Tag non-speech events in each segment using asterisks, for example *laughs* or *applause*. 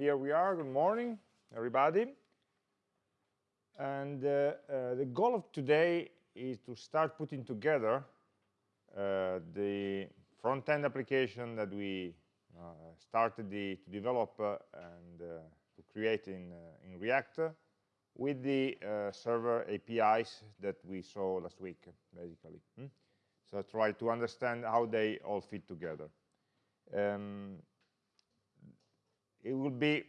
here we are. Good morning, everybody. And uh, uh, the goal of today is to start putting together uh, the front-end application that we uh, started the, to develop uh, and uh, to create in, in React with the server APIs that we saw last week, basically. Hmm? So try to understand how they all fit together. Um, it will be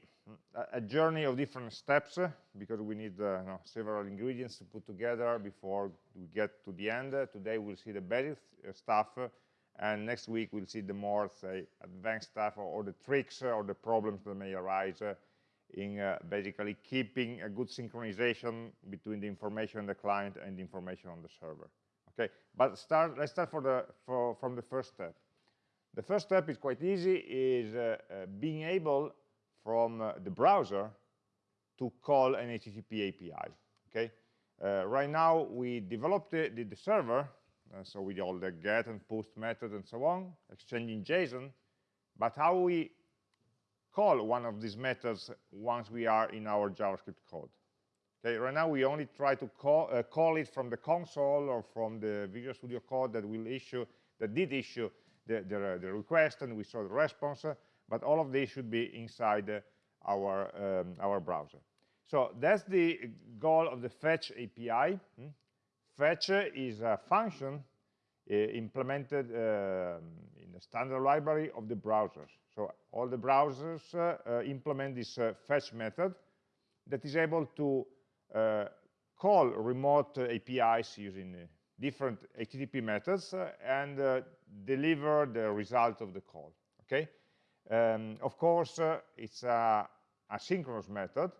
a journey of different steps because we need uh, several ingredients to put together before we get to the end. today we'll see the basic uh, stuff and next week we'll see the more say advanced stuff or, or the tricks or the problems that may arise uh, in uh, basically keeping a good synchronization between the information on the client and the information on the server. Okay, but start, let's start for the, for, from the first step. The first step is quite easy, is uh, uh, being able from uh, the browser to call an HTTP API. Okay, uh, right now we developed the, the, the server, uh, so with all the get and post methods and so on, exchanging JSON. But how we call one of these methods once we are in our JavaScript code? Okay, right now we only try to call, uh, call it from the console or from the Visual Studio Code that will issue, that did issue the, the, the request, and we saw the response but all of these should be inside uh, our, um, our browser. So that's the goal of the fetch API. Hmm? Fetch is a function uh, implemented uh, in the standard library of the browsers. So all the browsers uh, uh implement this uh, fetch method that is able to call remote APIs using different HTTP methods and deliver the result of the call. Okay, um, of course, uh, it's a asynchronous method,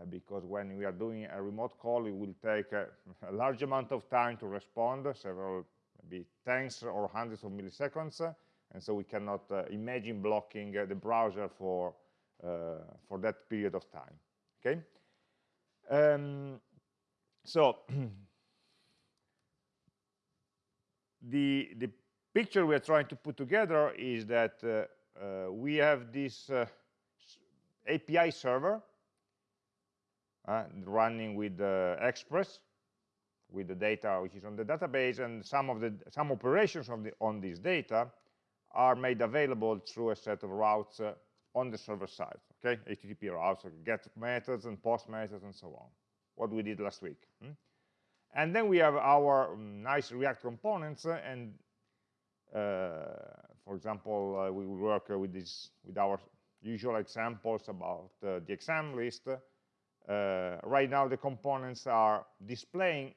uh, because when we are doing a remote call, it will take a, *laughs* a large amount of time to respond, several, maybe tens or hundreds of milliseconds, uh, and so we cannot uh, imagine blocking uh, the browser for, uh, for that period of time, okay? Um, so, *clears throat* the, the picture we are trying to put together is that uh, we have this uh, API server uh, running with Express with the data which is on the database and some of the some operations on the on this data are made available through a set of routes uh, on the server side okay http routes get methods and post methods and so on what we did last week hmm? and then we have our um, nice react components uh, and uh, for example, uh, we will work uh, with this with our usual examples about the exam list. right now, the components are displaying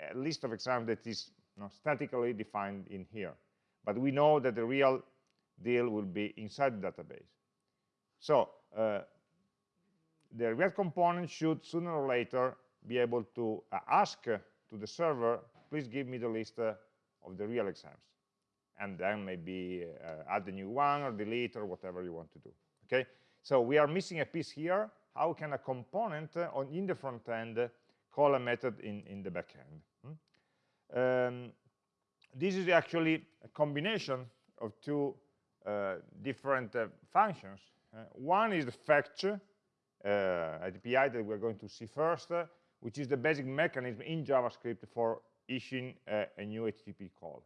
a list of exams that is you know, statically defined in here. But we know that the real deal will be inside the database. So uh, the React component should sooner or later be able to uh, ask uh, to the server, please give me the list of the real exams and then maybe uh, add a new one or delete or whatever you want to do okay? So we are missing a piece here. How can a component uh, on in the front end uh, call a method in in the back end? Hmm? um, this is actually a combination of two uh, different uh, functions. Uh, one is the fetch API that we're going to see first which is the basic mechanism in JavaScript for issuing a new HTTP call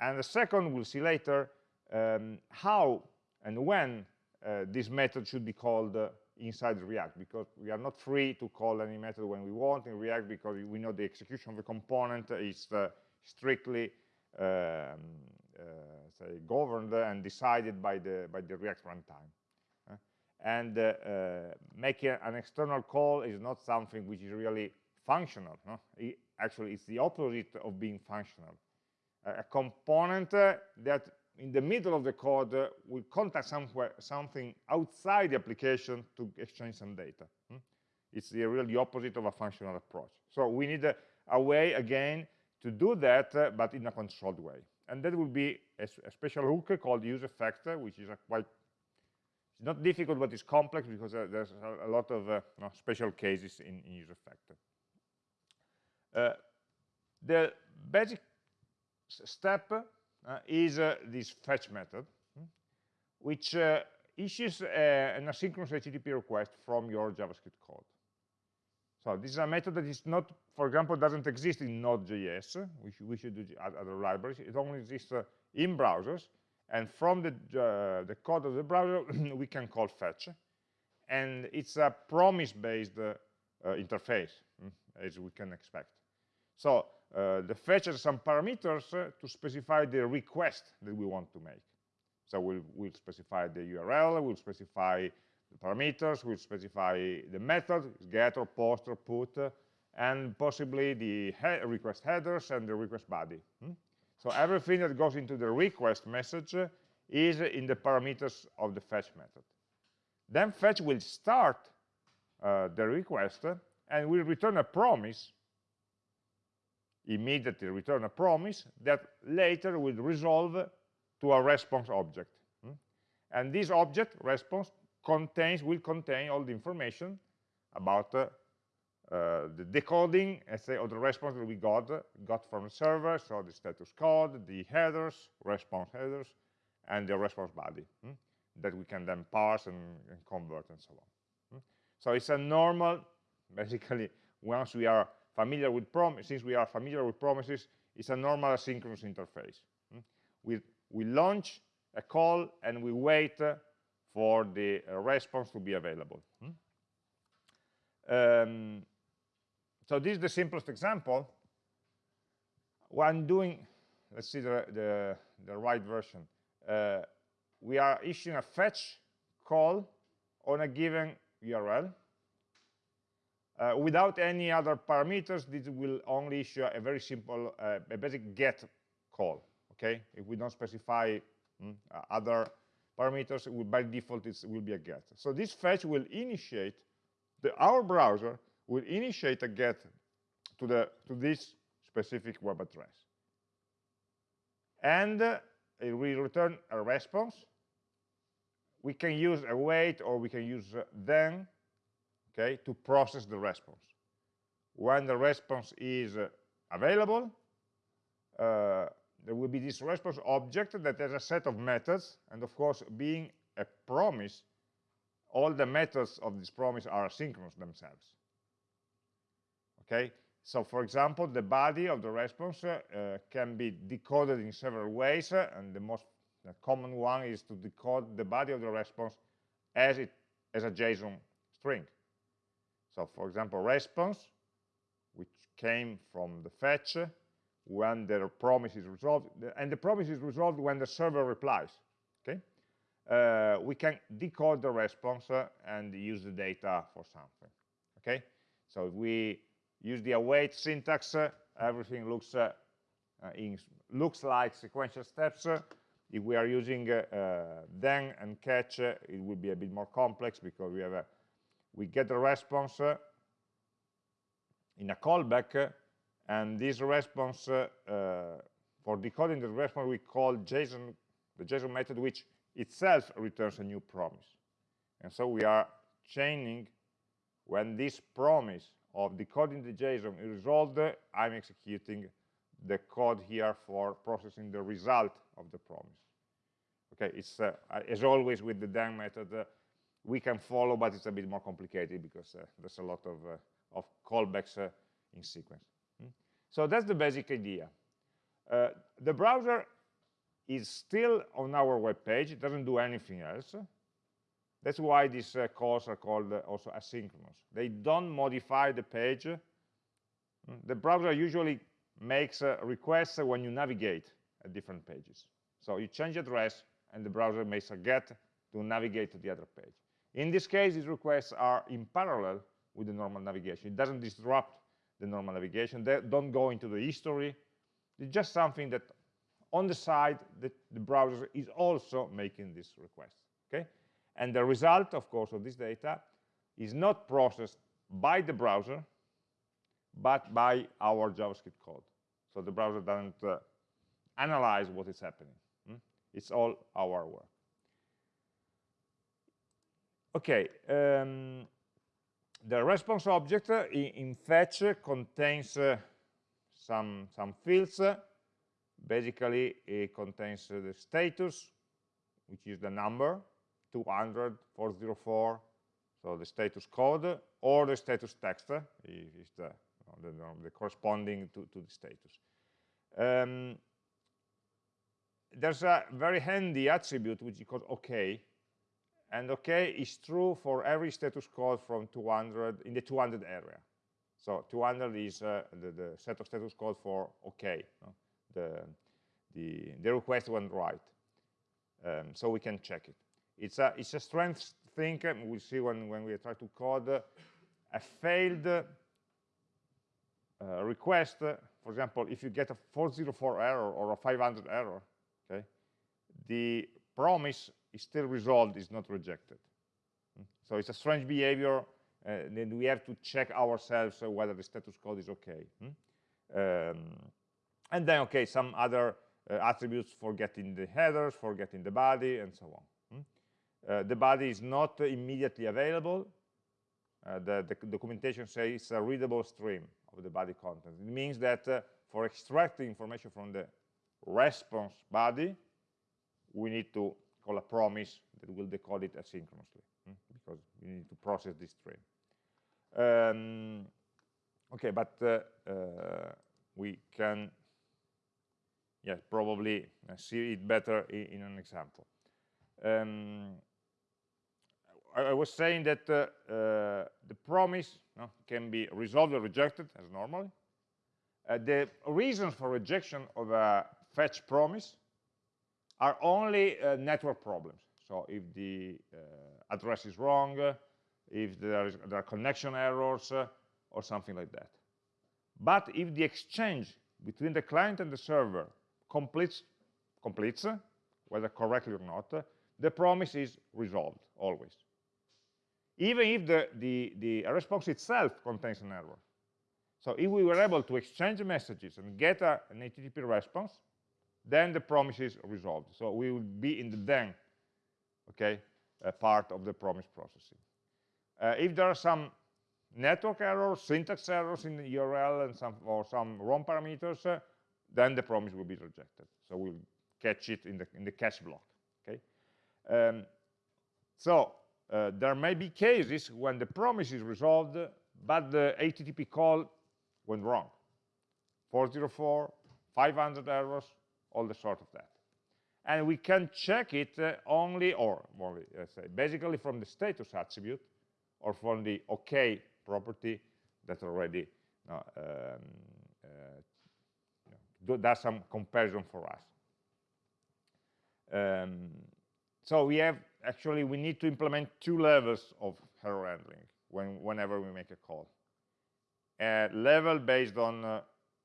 and the second, we'll see later, um, how and when uh, this method should be called uh, inside React, because we are not free to call any method when we want in React, because we know the execution of the component is uh, strictly um, uh, say governed and decided by the by the React runtime. Uh, and uh, making an external call is not something which is really functional. No? It, actually, it's the opposite of being functional a component that in the middle of the code uh, will contact somewhere something outside the application to exchange some data. Hmm? It's the really opposite of a functional approach. So we need a, a way, again, to do that, uh, but in a controlled way. And that will be a, a special hook called useEffect, which is a quite, it's not difficult, but it's complex because uh, there's a, a, lot of uh, no, special cases in, in useEffect. Uh, the basic step uh, is uh, this fetch method, hmm, which uh, issues uh, an asynchronous HTTP request from your JavaScript code. So this is a method that is not, for example, doesn't exist in Node.js. Should, we should do other libraries. It only exists uh, in browsers. And from the, uh, the code of the browser, *clears throat* we can call fetch. And it's a promise-based interface, mm, as we can expect. So the fetch has some parameters uh, to specify the request that we want to make. So we'll, we'll specify the URL, we'll specify the parameters, we'll specify the method, get or post or put, uh, and possibly the he request headers and the request body. Hmm? So everything that goes into the request message is in the parameters of the fetch method. Then fetch will start uh, the request and will return a promise, immediately return a promise that later will resolve to a response object. Hmm? And this object, response, contains, will contain all the information about uh, uh, the decoding, let's say, of the response that we got, got from the server, so the status code, the headers, response headers, and the response body hmm? that we can then parse and, and convert and so on. Hmm? So it's a normal, *laughs* basically, once we are familiar with promises, since we are familiar with promises, it's a normal asynchronous interface. Hmm? We we launch a call and we wait for the uh, response to be available. Hmm? Um, so this is the simplest example. When doing, let's see the, the, the right version. Uh, we are issuing a fetch call on a given URL. Uh, without any other parameters, this will only issue a very simple, uh, a basic get call okay? If we don't specify mm, other parameters, will, by default it will be a get. So this fetch will initiate, the, our browser will initiate a get to, the, to this specific web address. And uh, it will return a response. We can use await or we can use uh, then, okay, to process the response. When the response is uh, available, uh, there will be this response object that has a set of methods, and of course, being a promise, all the methods of this promise are asynchronous themselves. Okay, so for example, the body of the response uh, can be decoded in several ways, uh, and the most the common one is to decode the body of the response as it as a JSON string. So for example, response, which came from the fetch, when the promise is resolved, and the promise is resolved when the server replies, okay? Uh, we can decode the response uh, and use the data for something, okay? So if we use the await syntax, uh, everything looks uh, uh, in, looks like sequential steps. if we are using then and catch, it will be a bit more complex because we have a, we get the response in a callback and this response, uh, uh, for decoding the response, we call JSON, the JSON method, which itself returns a new promise. And so we are chaining when this promise of decoding the JSON is resolved, I'm executing the code here for processing the result of the promise. Okay, it's uh, as always with the then method, uh, we can follow, but it's a bit more complicated because uh, there's a lot of, uh, of callbacks in sequence. So that's the basic idea. Uh, the browser is still on our web page. It doesn't do anything else. That's why these uh, calls are called uh, also asynchronous. They don't modify the page. The browser usually makes uh, requests when you navigate at different pages. So you change address, and the browser makes a get to navigate to the other page. In this case, these requests are in parallel with the normal navigation. It doesn't disrupt the normal navigation. They don't go into the history. It's just something that on the side that the browser is also making this request. Okay? And the result, of course, of this data is not processed by the browser, but by our JavaScript code. So the browser doesn't uh, analyze what is happening. Hmm? It's all our work. Okay, um, the response object in, fetch contains uh, some, some fields. Basically, it contains the status, which is the number, 200, 404, so the status code, or the status text is the, the, the, corresponding to, to the status. Um, there's a very handy attribute which is called OK, and OK is true for every status code from 200 in the 200 area. So 200 is uh, the, the, set of status code for OK. No? The, the, the request went right. Um, so we can check it. It's a, it's a strength thing. We'll see when, when we try to code a failed uh, request. For example, if you get a 404 error or a 500 error, okay, the promise is still resolved, is not rejected. So it's a strange behavior. Uh, then we have to check ourselves uh, whether the status code is okay. Hmm? Um, and then, okay, some other uh, attributes for getting the headers, for getting the body, and so on. Hmm? Uh, the body is not immediately available. Uh, the, the, documentation says it's a readable stream of the body content. It means that uh, for extracting information from the response body, we need to call a promise that will decode it asynchronously hmm? because we need to process this stream. Um, okay, but uh, uh, we can, yeah, probably uh, see it better in, in an example. Um, I, I, was saying that uh, uh, the promise no, can be resolved or rejected as normally. Uh, the reasons for rejection of a fetch promise are only uh, network problems. So if the uh, address is wrong, uh, if there, is, there are connection errors uh, or something like that. But if the exchange between the client and the server completes, completes whether correctly or not, the promise is resolved always. Even if the, the, the response itself contains an error. So if we were able to exchange messages and get a, an HTTP response, then the promise is resolved. So we will be in the then, okay, part of the promise processing. Uh, if there are some network errors, syntax errors in the URL and some or some wrong parameters, uh, then the promise will be rejected. So we'll catch it in the in the catch block. Okay. Um, so uh, there may be cases when the promise is resolved, but the HTTP call went wrong. 404, 500 errors, all the sort of that. And we can check it uh, only, or let's say, basically from the status attribute, or from the OK property that already uh, um, uh, does some comparison for us. Um, so we have, actually, we need to implement two levels of error handling when, whenever we make a call. A level based on uh,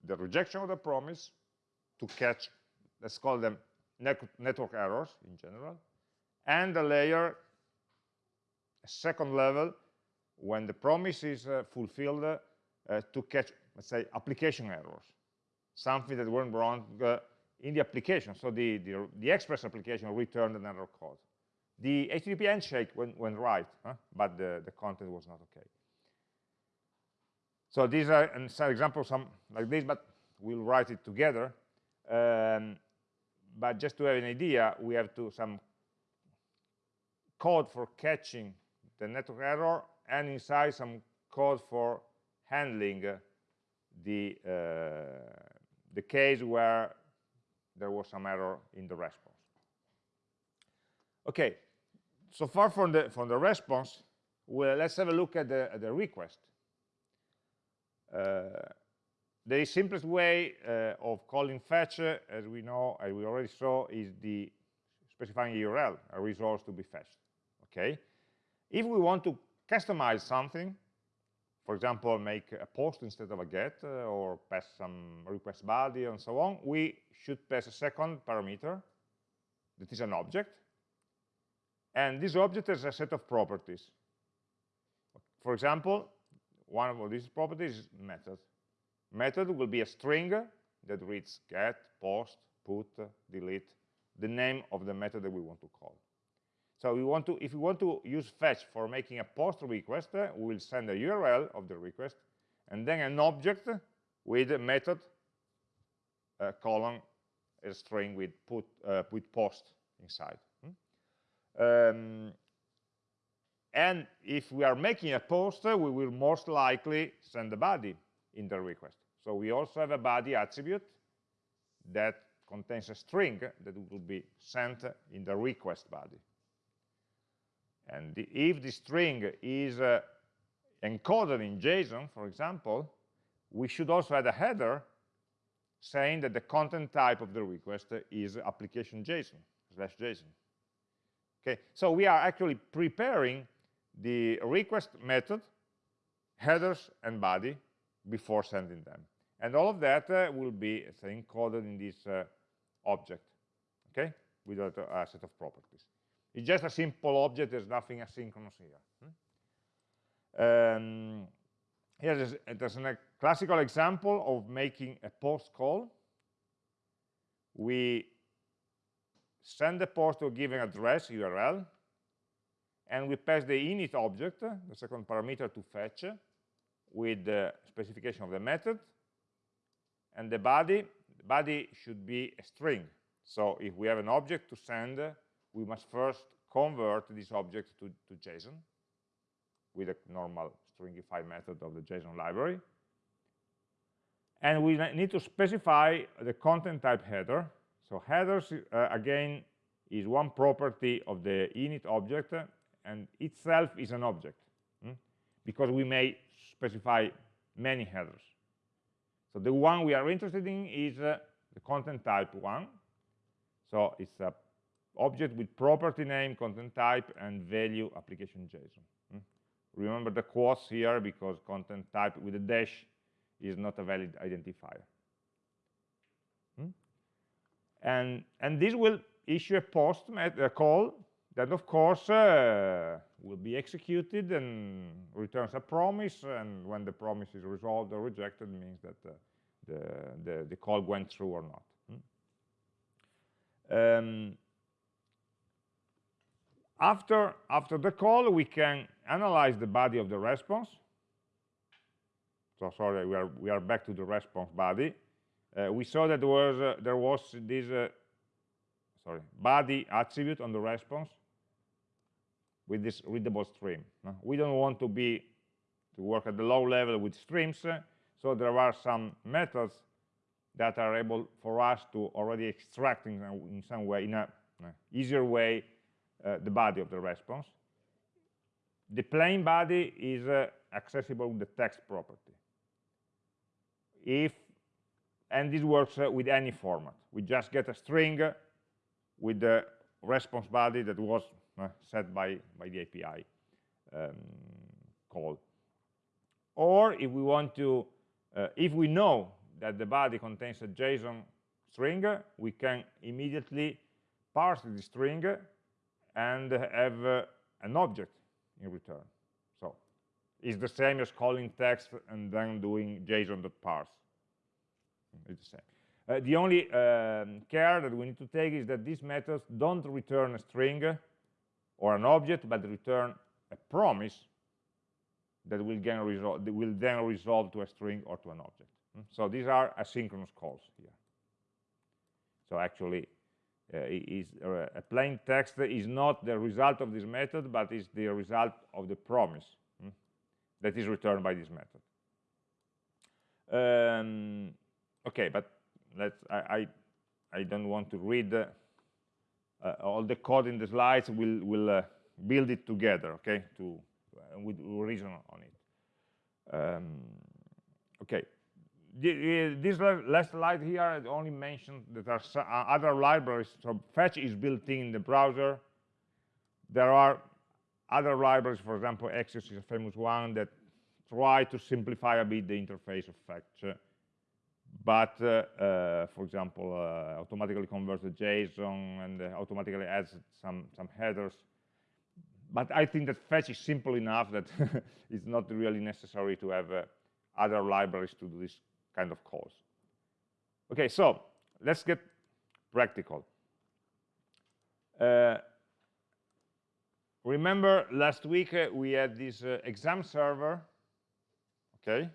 the rejection of the promise to catch, let's call them network errors in general, and a layer, a second level, when the promise is uh, fulfilled uh, to catch, let's say, application errors, something that went wrong uh, in the application. So the, the, the, Express application returned an error code. The HTTP handshake went, went right, huh? but the, the content was not okay. So these are examples some like this, but we'll write it together. Um, but just to have an idea, we have to some code for catching the network error and inside some code for handling the, uh, the case where there was some error in the response. Okay, so far from the, from the response, well, let's have a look at the, at the request. Uh, the simplest way uh, of calling fetch, as we know, as we already saw, is the specifying a URL, a resource to be fetched. Okay. If we want to customize something, for example, make a post instead of a get, uh, or pass some request body and so on, we should pass a second parameter that is an object. And this object has a set of properties. For example, one of these properties is method. Method will be a string that reads get, post, put, delete, the name of the method that we want to call. So we want to, if we want to use fetch for making a post request, we will send a URL of the request and then an object with a method uh, colon a string with put uh, with post inside. Hmm? Um, and if we are making a post, we will most likely send the body in the request. So we also have a body attribute that contains a string that will be sent in the request body. And the, if the string is uh, encoded in JSON, for example, we should also add a header saying that the content type of the request is application JSON slash JSON. Okay, so we are actually preparing the request method, headers and body before sending them. And all of that uh, will be encoded in this uh, object, okay, with a, set of properties. It's just a simple object, there's nothing asynchronous here. Hmm? Um, here there's, there's a classical example of making a post call. We send the post to a given address, URL, and we pass the init object, the second parameter to fetch, with the specification of the method, and the body, the body should be a string. So if we have an object to send, we must first convert this object to, to JSON with a normal stringify method of the JSON library. And we need to specify the content type header. So headers, uh, again, is one property of the init object, and itself is an object? Because we may specify many headers. So the one we are interested in is uh, the content type one. So it's a object with property name, content type, and value application JSON. Hmm? Remember the quotes here because content type with a dash is not a valid identifier. Hmm? And, and this will issue a post a call that, of course, uh, will be executed and returns a promise. And when the promise is resolved or rejected, means that uh, the, the, the, call went through or not. Hmm? Um, after, after the call, we can analyze the body of the response. So sorry, we are, we are back to the response body. Uh, we saw that there was, uh, there was this uh, sorry, body attribute on the response with this readable stream. We don't want to be to work at the low level with streams, so there are some methods that are able for us to already extract in, in some way, in an easier way, uh, the body of the response. The plain body is uh, accessible with the text property. If and this works uh, with any format. We just get a string with the response body that was set by, by the API um, call. Or if we want to, uh, if we know that the body contains a JSON string, we can immediately parse the string and have uh, an object in return. So it's the same as calling text and then doing JSON.parse. It's the same. Uh, the only um, care that we need to take is that these methods don't return a string or an object, but return a promise that will, that will then resolve to a string or to an object. Hmm? So these are asynchronous calls here. So actually, uh, is uh, a plain text is not the result of this method, but is the result of the promise hmm, that is returned by this method. Um, okay, but let's. I, I, I don't want to read uh, all the code in the slides. We'll will uh, build it together. Okay, to uh, with reason on it. Um, okay, this last slide here only mentioned that there are uh, other libraries. So fetch is built in the browser. There are other libraries, for example, Axios is a famous one that try to simplify a bit the interface of fetch. But, uh, uh, for example, uh, automatically converts the JSON and automatically adds some, some headers. But I think that fetch is simple enough that *laughs* it's not really necessary to have other libraries to do this kind of calls. Okay, so let's get practical. Uh, remember last week uh, we had this uh, exam server, okay,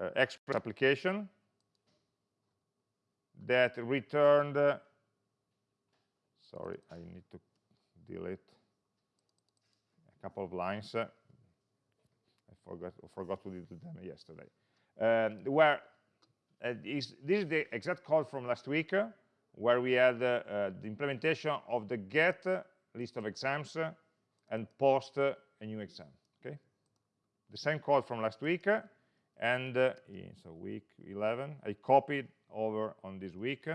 uh, Express application that returned, uh, sorry, I need to delete a couple of lines. Uh, I forgot, forgot to do them yesterday. Um, where uh, is, this is the exact code from last week, uh, where we had uh, uh, the implementation of the get list of exams and post a new exam. Okay, the same code from last week, and in, so week 11, I copied over on this week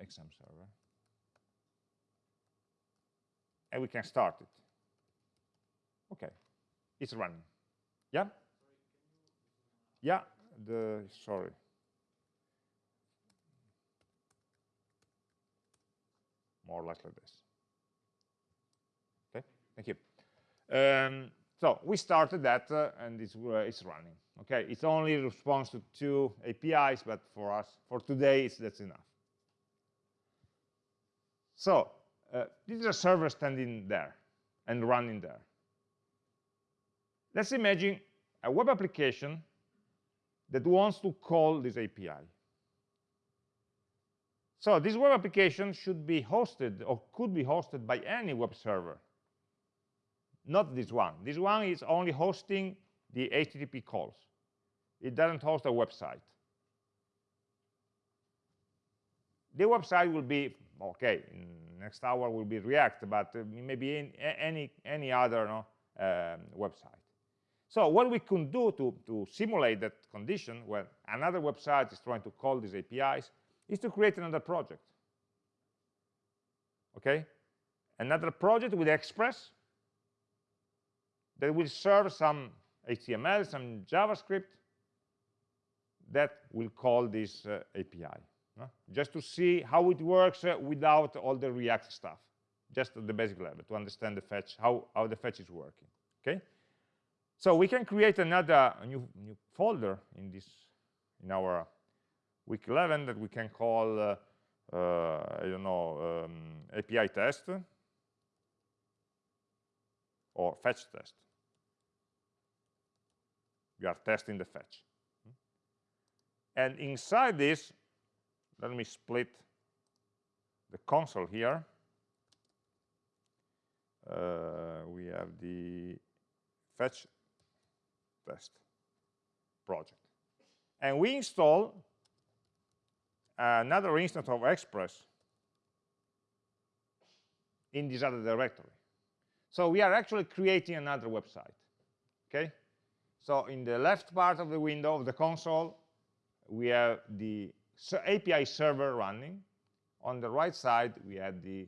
exam server, and we can start it. Okay, it's running. Yeah. Yeah, the, sorry. More or less like this. Okay, thank you. Um, so we started that uh, and it's, uh, it's running. Okay, it's only response to two APIs, but for us, for today, it's that's enough. So uh, this is a server standing there and running there. Let's imagine a web application that wants to call this API. So this web application should be hosted or could be hosted by any web server. Not this one. This one is only hosting the HTTP calls. It doesn't host a website. The website will be, okay, next hour will be React, but maybe in, any, any other no, um, website. So what we can do to, to simulate that condition when another website is trying to call these APIs is to create another project. Okay? Another project with Express that will serve some HTML, some JavaScript that will call this uh, API. No? Just to see how it works uh, without all the React stuff, just at the basic level, to understand the fetch, how, how the fetch is working. Okay? So we can create another new, new folder in this in our week 11 that we can call uh, uh, I don't know um, API test or fetch test. We are testing the fetch. And inside this, let me split the console here. Uh, we have the fetch test project. And we install another instance of Express in this other directory. So we are actually creating another website. Okay? So in the left part of the window of the console, we have the API server running. On the right side, we have the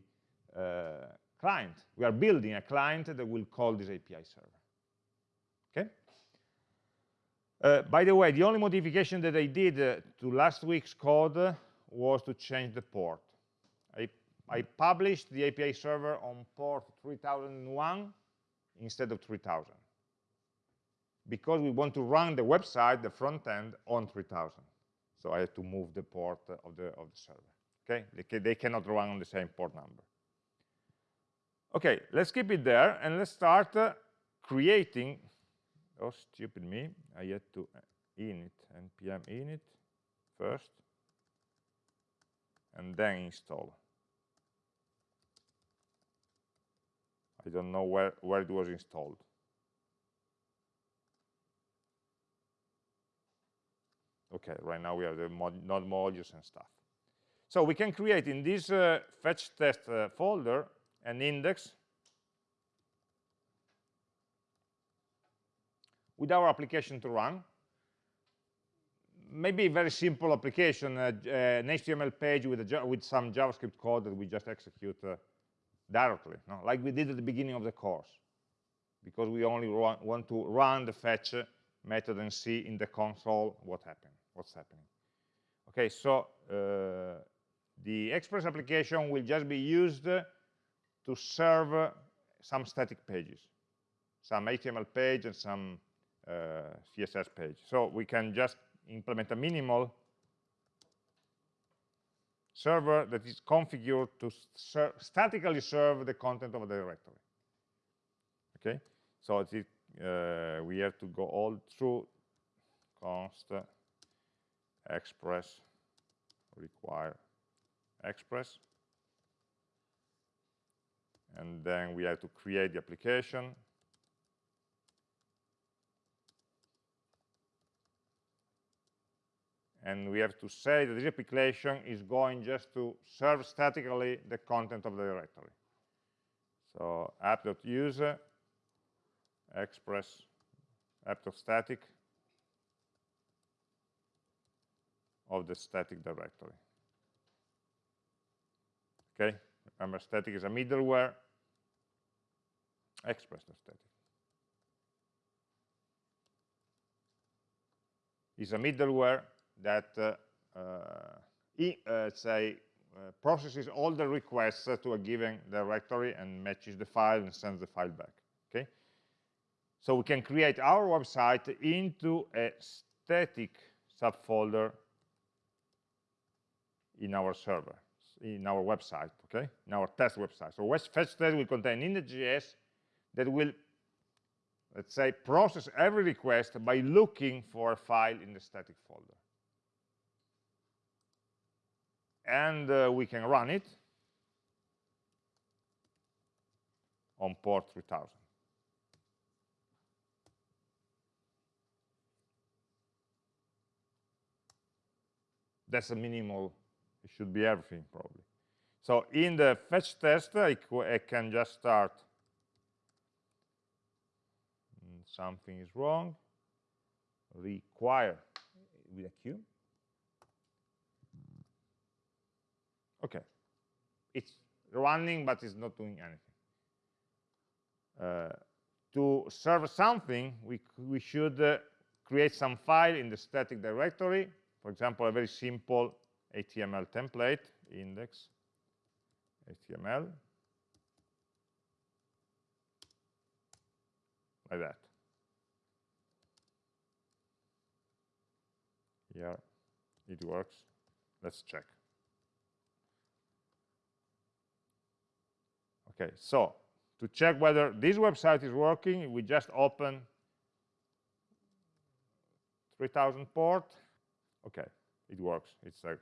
uh, client. We are building a client that will call this API server. Okay? Uh, by the way, the only modification that I did uh, to last week's code was to change the port. I, I, published the API server on port 3001 instead of 3000 because we want to run the website, the front end, on 3000. So I had to move the port of the, of the server. Okay, they, ca they cannot run on the same port number. Okay, let's keep it there and let's start uh, creating oh stupid me I had to uh, init npm init first and then install I don't know where where it was installed okay right now we have the mod node modules and stuff so we can create in this uh, fetch test uh, folder an index with our application to run. Maybe a very simple application, uh, uh, an HTML page with, with, some JavaScript code that we just execute uh, directly, no? like we did at the beginning of the course, because we only want to run the fetch method and see in the console what happened, what's happening. Okay, so uh, the Express application will just be used to serve some static pages, some HTML page and some uh, CSS page. So we can just implement a minimal server that is configured to ser statically serve the content of the directory. Okay, so it, uh, we have to go all through const express require express and then we have to create the application and we have to say that this application is going just to serve statically the content of the directory. So app.use express app.static of the static directory. Okay, remember static is a middleware, Express static. Is a middleware that uh, uh, say uh, processes all the requests to a given directory and matches the file and sends the file back okay? So we can create our website into a static subfolder in our server in our website okay? In our test website. So fetch test will contain index.js that will let's say process every request by looking for a file in the static folder. And uh, we can run it on port 3000. That's a minimal, it should be everything probably. So in the fetch test, I, I can just start. Hmm, something is wrong. Require with a Q. Okay. It's running, but it's not doing anything. Uh, to serve something, we, we should uh, create some file in the static directory. For example, a very simple HTML template, index, HTML, like that. Yeah, it works. Let's check. Okay, so to check whether this website is working, we just open 3000 port. Okay, it works. It's a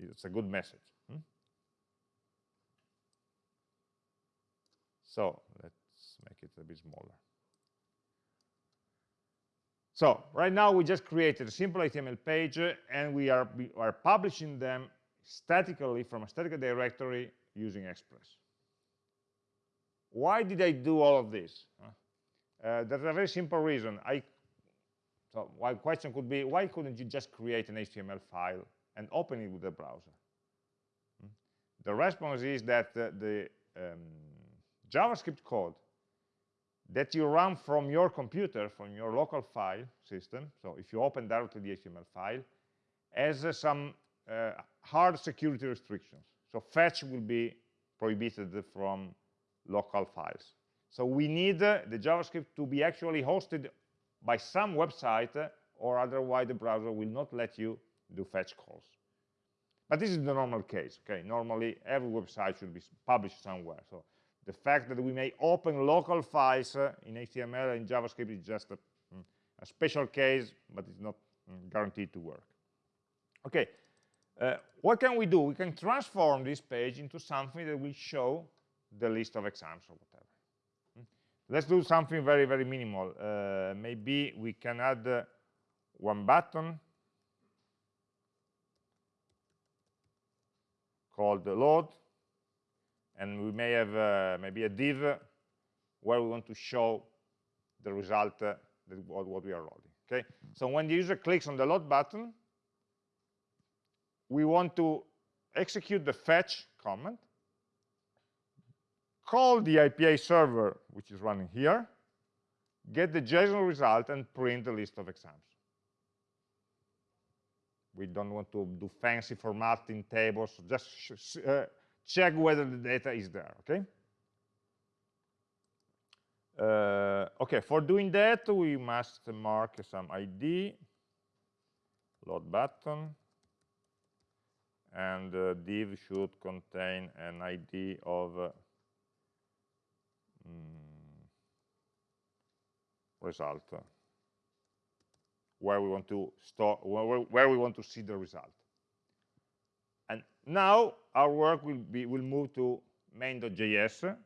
it's a good message. Hmm? So let's make it a bit smaller. So right now we just created a simple HTML page and we are, we are publishing them statically from a static directory using Express. Why did I do all of this? Uh, there's a very simple reason. I, so one question could be, why couldn't you just create an HTML file and open it with the browser? Hmm? The response is that the um, JavaScript code that you run from your computer, from your local file system, so if you open directly the HTML file, has uh, some uh, hard security restrictions. So fetch will be prohibited from local files. So we need uh, the JavaScript to be actually hosted by some website uh, or otherwise the browser will not let you do fetch calls. But this is the normal case, okay? Normally, every website should be published somewhere. So the fact that we may open local files uh, in HTML and JavaScript is just a, mm, a special case, but it's not mm, guaranteed to work. Okay, uh, what can we do? We can transform this page into something that will show the list of exams or whatever. Hmm? Let's do something very, very minimal. Uh, maybe we can add uh, one button called the load, and we may have uh, maybe a div where we want to show the result uh, that what, we are loading. Okay, so when the user clicks on the load button, we want to execute the fetch command, call the API server, which is running here, get the JSON result, and print the list of exams. We don't want to do fancy formatting tables, just uh, check whether the data is there, okay? Uh, okay, for doing that, we must mark some ID, load button, and uh, div should contain an ID of uh, mm, result where we want to store where, we want to see the result and now our work will be will move to main.js.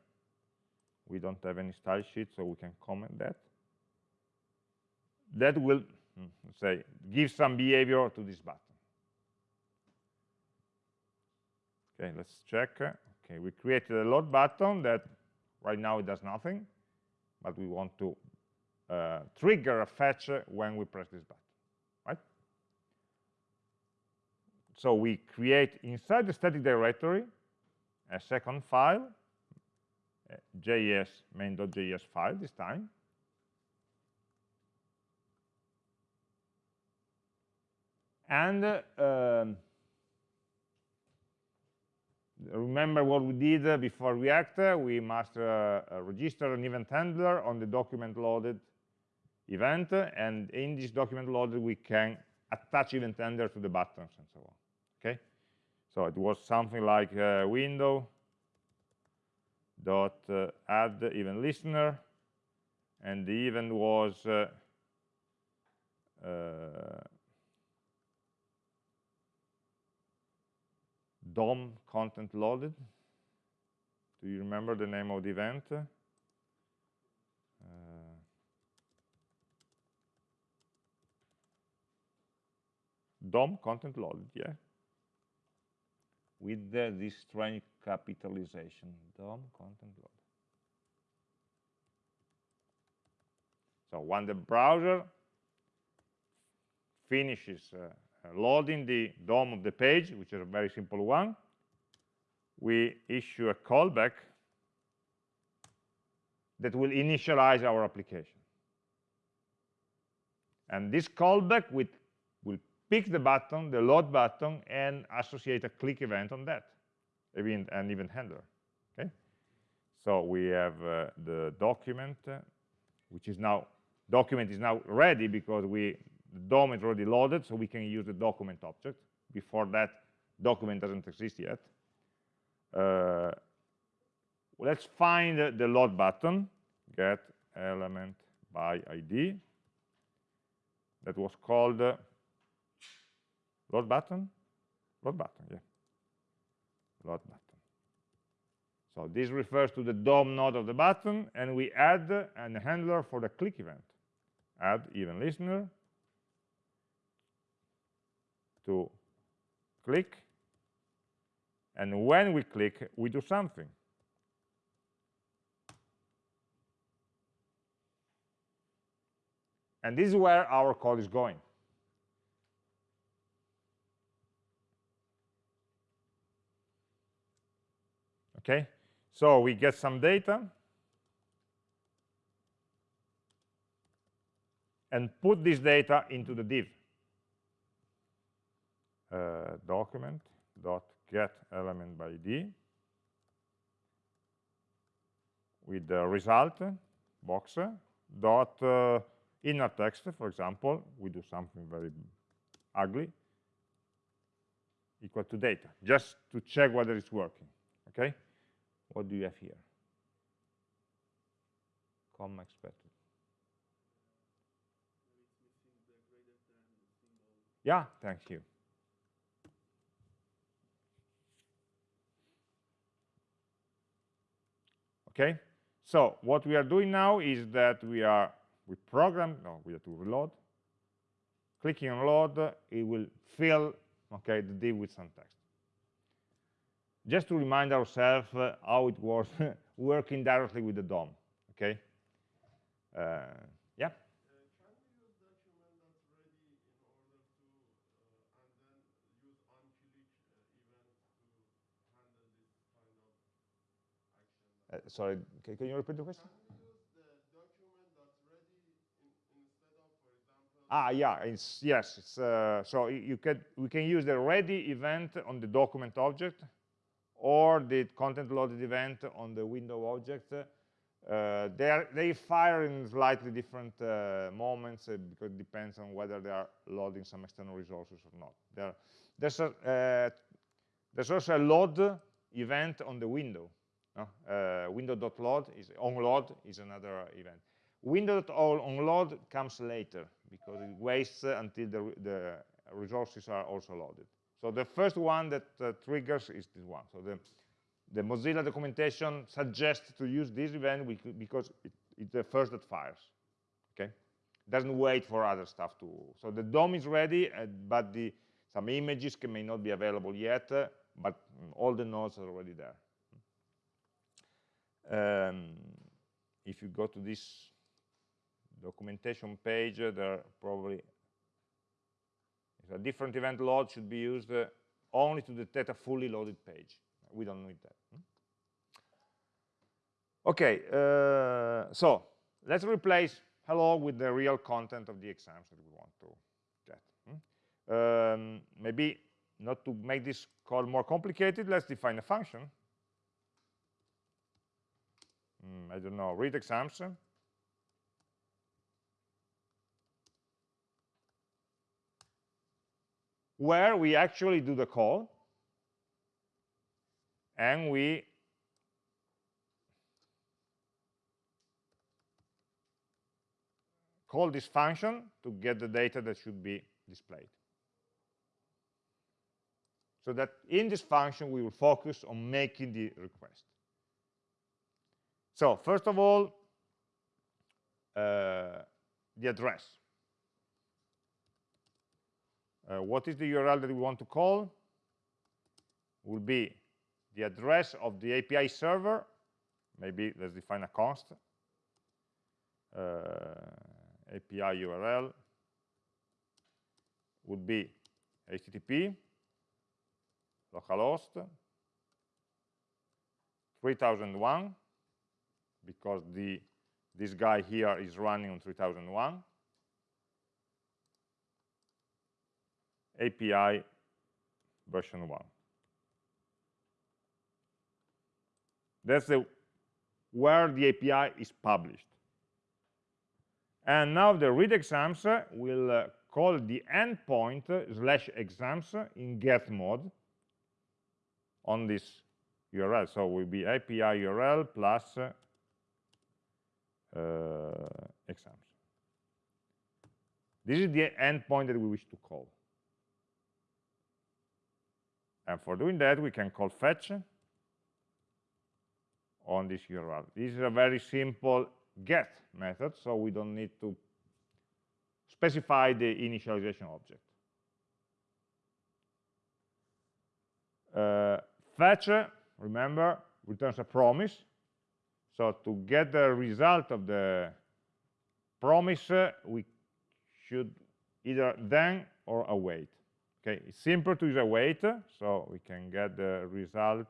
We don't have any style sheet, so we can comment that. That will, hmm, say, give some behavior to this button. Okay, let's check. Okay, we created a load button that right now it does nothing, but we want to uh, trigger a fetch when we press this button, right? So we create inside the static directory a second file, JS main.js file this time. And uh, um, remember what we did before React, we must uh, register an event handler on the document loaded event, and in this document loaded, we can attach event handler to the buttons and so on. Okay, so it was something like uh, window dot uh, add event listener, and the event was uh, uh DOM content loaded. Do you remember the name of the event? DOM content loaded, yeah. With this strange capitalization, DOM content loaded. So when the browser finishes uh, loading the DOM of the page, which is a very simple one, we issue a callback that will initialize our application. And this callback will pick the button, the load button, and associate a click event on that, event, an event handler. Okay, so we have uh, the document, uh, which is now document is now ready because we the DOM is already loaded, so we can use the document object. Before that, document doesn't exist yet. Uh, let's find the load button, get element by ID. That was called uh, load button, load button, yeah, load button. So this refers to the DOM node of the button, and we add a handler for the click event. Add event listener, to click. And when we click we do something. And this is where our code is going okay so we get some data and put this data into the div uh, document dot get element by id with the result box dot uh, inner text. For example we do something very ugly equal to data just to check whether it's working okay what do you have here? Comma expected. Yeah thank you. Okay so what we are doing now is that we are we program no we have to reload. Clicking on load it will fill okay the div with some text just to remind ourselves uh, how it was *laughs* working directly with the DOM okay uh, yeah Uh, sorry, can, can, you repeat the question? Ah, yeah, it's, yes. It's, uh, so you can we can use the ready event on the document object or the content loaded event on the window object. Uh, they are, they fire in slightly different uh, moments uh, because it depends on whether they are loading some external resources or not. There, there's a uh, there's also a load event on the window. Uh, window.load is onload is another event. Window.onload comes later because it waits until the, the resources are also loaded. So the first one that uh, triggers is this one. So the, the Mozilla documentation suggests to use this event because it, it's the first that fires. Okay, doesn't wait for other stuff to. So the DOM is ready, uh, but the some images can, may not be available yet, uh, but all the nodes are already there. Um, if you go to this documentation page, uh, there probably a different event load should be used uh, only to detect a fully loaded page. We don't need that. Hmm? Okay, uh, so let's replace hello with the real content of the exams that we want to get. Hmm? Um, maybe not to make this call more complicated, let's define a function. Mm, I don't know, read exams. Where we actually do the call and we call this function to get the data that should be displayed. So that in this function, we will focus on making the request. So first of all, uh, the address. Uh, what is the URL that we want to call? Will be the address of the API server. Maybe let's define a const. Uh, API URL would be HTTP localhost 3001 because the this guy here is running on 3001 API version 1 that's the where the API is published and now the read exams will uh, call the endpoint slash exams in get mode on this URL. So it will be API URL plus uh, exams. This is the endpoint that we wish to call. And for doing that, we can call fetch on this URL. This is a very simple get method, so we don't need to specify the initialization object. Uh, fetch, remember, returns a promise. So to get the result of the promise, uh, we should either then or await. Okay, it's simple to use await, so we can get the result.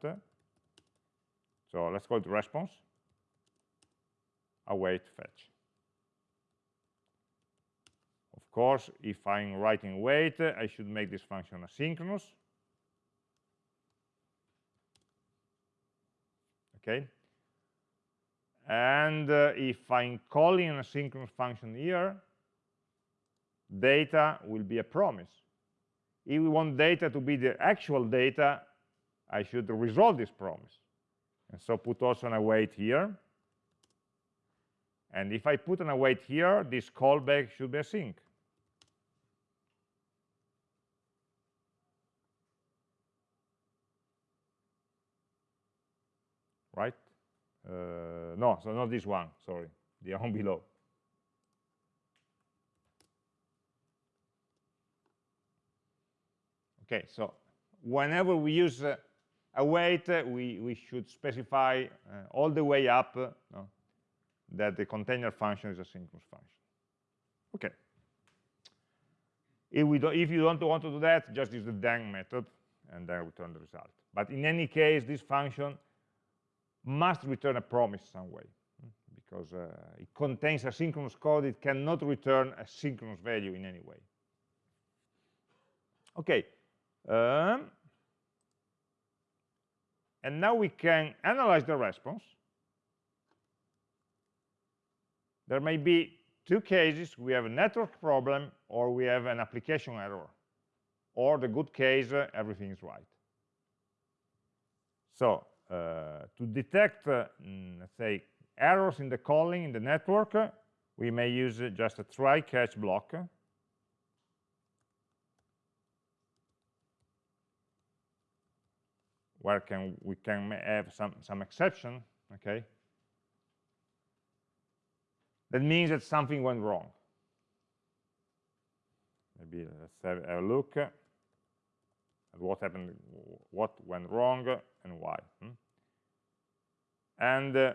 So let's call it response await fetch. Of course, if I'm writing wait, I should make this function asynchronous. Okay. And uh, if I'm calling an asynchronous function here, data will be a promise. If we want data to be the actual data, I should resolve this promise. And so put also an await here. And if I put an await here, this callback should be async. Right? Uh, no, so not this one, sorry, the one *laughs* below. Okay, so whenever we use uh, await, uh, we, we should specify uh, all the way up uh, that the container function is a synchronous function. Okay. If, we do, if you don't want to do that, just use the then method and then return the result. But in any case, this function must return a promise some way hmm, because uh, it contains asynchronous code. It cannot return a synchronous value in any way. Okay. Um, and now we can analyze the response there may be two cases. We have a network problem or we have an application error. Or the good case, uh, everything is right. So uh, to detect, uh, mm, let's say, errors in the calling in the network, uh, we may use uh, just a try-catch block. Where can we can have some some exception okay? That means that something went wrong. Maybe let's have a look at what happened what went wrong and why hmm? and uh,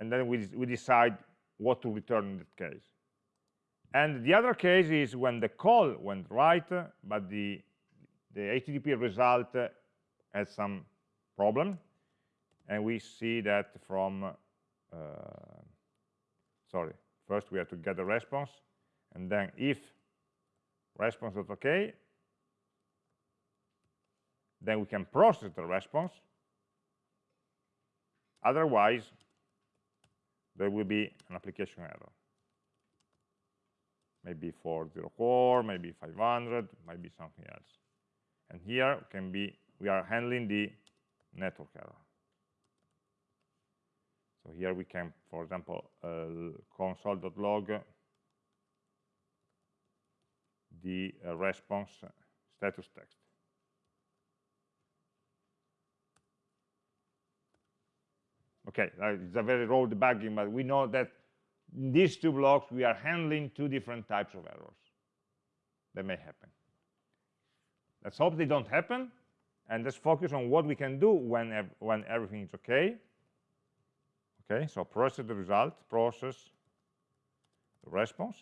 and then we, we decide what to return in that case. And the other case is when the call went right but the the HTTP result has some problem and we see that from uh, sorry first we have to get the response and then if response is okay then we can process the response. Otherwise there will be an application error. Maybe 404 maybe 500 maybe something else and here can be we are handling the network error. So here we can for example uh, console.log the uh, response status text. Okay it's a very raw debugging but we know that in these two blocks we are handling two different types of errors that may happen Let's hope they don't happen. And let's focus on what we can do when, ev when everything is okay. Okay, so process the result, process the response.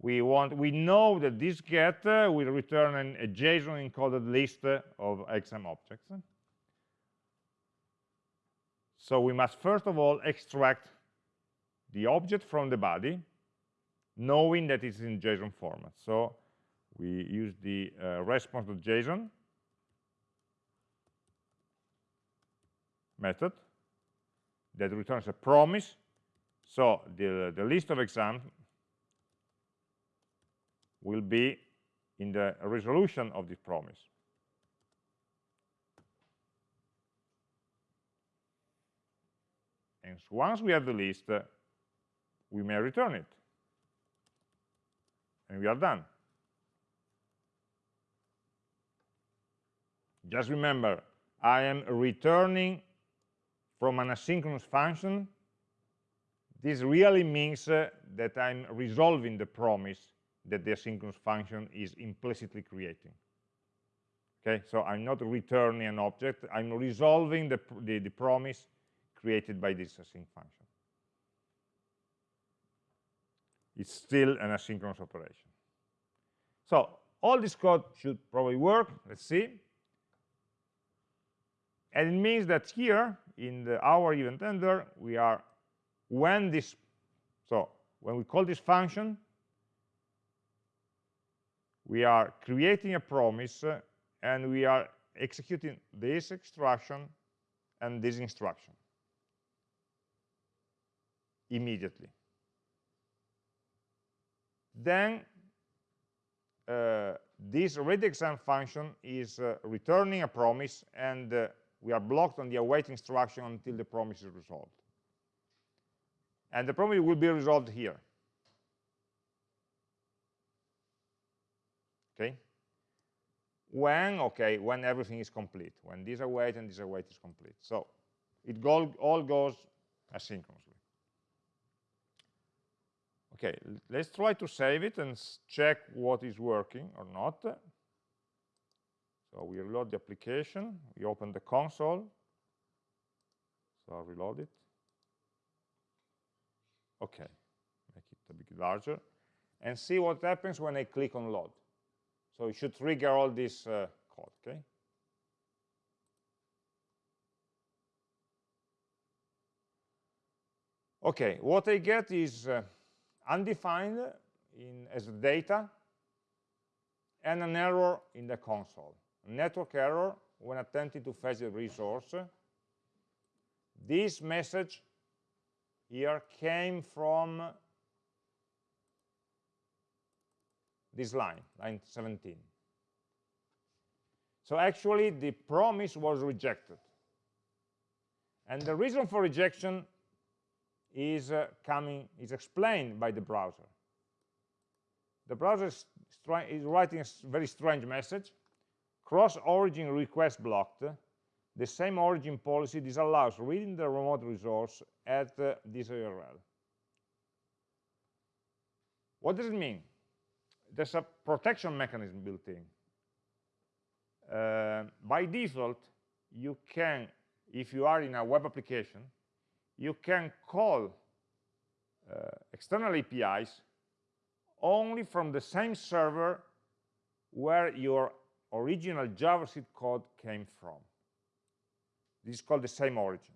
We want, we know that this get uh, will return an, a JSON encoded list of XM objects. So we must first of all extract the object from the body, knowing that it's in JSON format. So we use the uh, response.json method that returns a promise. So the, the list of exams will be in the resolution of this promise. And once we have the list, uh, we may return it. And we are done. Just remember, I am returning from an asynchronous function. This really means uh, that I'm resolving the promise that the asynchronous function is implicitly creating. Okay, so I'm not returning an object, I'm resolving the, the, the promise created by this async function. It's still an asynchronous operation. So all this code should probably work. Let's see. And it means that here in the our event handler, we are when this, so when we call this function, we are creating a promise uh, and we are executing this instruction and this instruction immediately. Then uh, this readyExam function is uh, returning a promise and uh, we are blocked on the await instruction until the promise is resolved. And the promise will be resolved here. Okay? When, okay, when everything is complete, when this await and this await is complete. So it go, all goes asynchronously. Okay, let's try to save it and check what is working or not. So we reload the application, we open the console, so I'll reload it. Okay, make it a bit larger, and see what happens when I click on load. So it should trigger all this uh, code, okay? Okay, what I get is uh, undefined in, as data and an error in the console network error when attempting to fetch the resource. This message here came from this line, line 17. So actually, the promise was rejected. And the reason for rejection is uh, coming is explained by the browser. the browser is, is writing a very strange message. Cross origin request blocked. The same origin policy disallows reading the remote resource at uh, this URL. What does it mean? There's a protection mechanism built in. Uh, by default, you can, if you are in a web application, you can call uh, external APIs only from the same server where your original JavaScript code came from. This is called the same origin.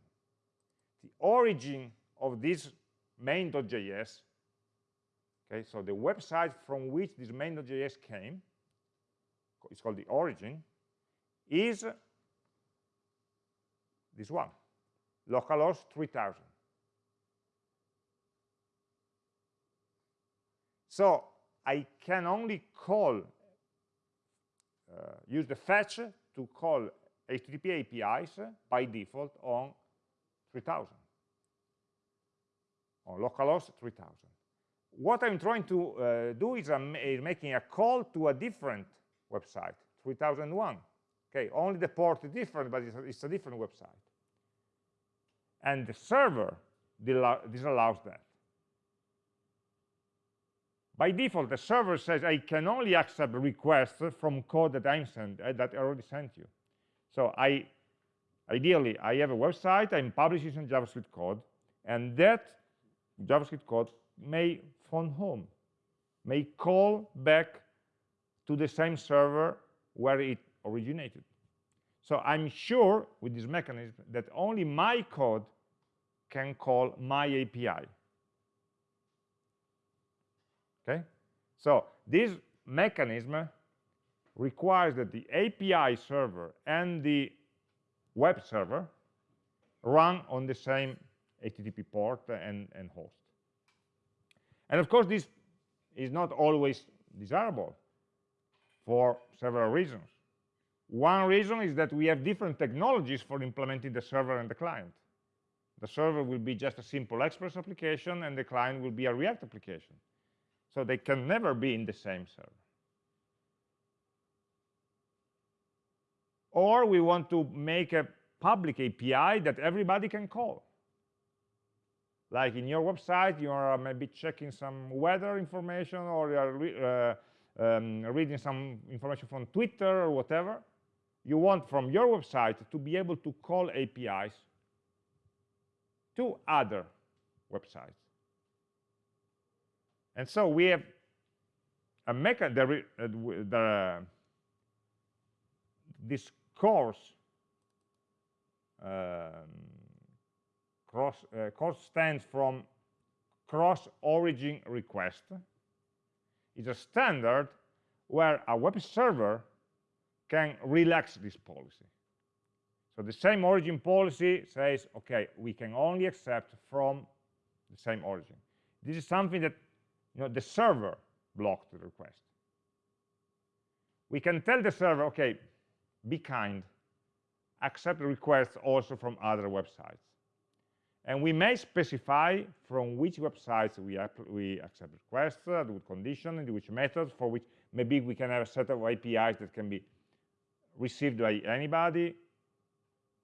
The origin of this main.js, okay, so the website from which this main.js came, it's called the origin, is this one, localhost 3000. So I can only call, use the fetch to call HTTP APIs by default on 3000, on localhost 3000. What I'm trying to uh, do is I'm making a call to a different website, 3001. Okay, only the port is different, but it's a, it's a different website. And the server disallows that. By default, the server says I can only accept requests from code that I'm sent, uh, that I already sent you. So I, ideally, I have a website, I'm publishing some JavaScript code, and that JavaScript code may phone home, may call back to the same server where it originated. So I'm sure with this mechanism that only my code can call my API. Okay? So this mechanism requires that the API server and the web server run on the same HTTP port and, and host. And of course, this is not always desirable for several reasons. One reason is that we have different technologies for implementing the server and the client. The server will be just a simple Express application, and the client will be a React application. So they can never be in the same server. Or we want to make a public API that everybody can call. Like in your website, you are maybe checking some weather information or you are uh, um, reading some information from Twitter or whatever you want from your website to be able to call APIs to other websites. And so we have a mechanism, the, the, this CORS, um, cross, uh, CORS stands from cross origin request. It's a standard where a web server can relax this policy. So the same origin policy says, okay, we can only accept from the same origin. This is something that you know, the server blocked the request. We can tell the server, okay, be kind, accept requests also from other websites. And we may specify from which websites we, we accept requests, uh, with condition, and which methods, for which maybe we can have a set of APIs that can be received by anybody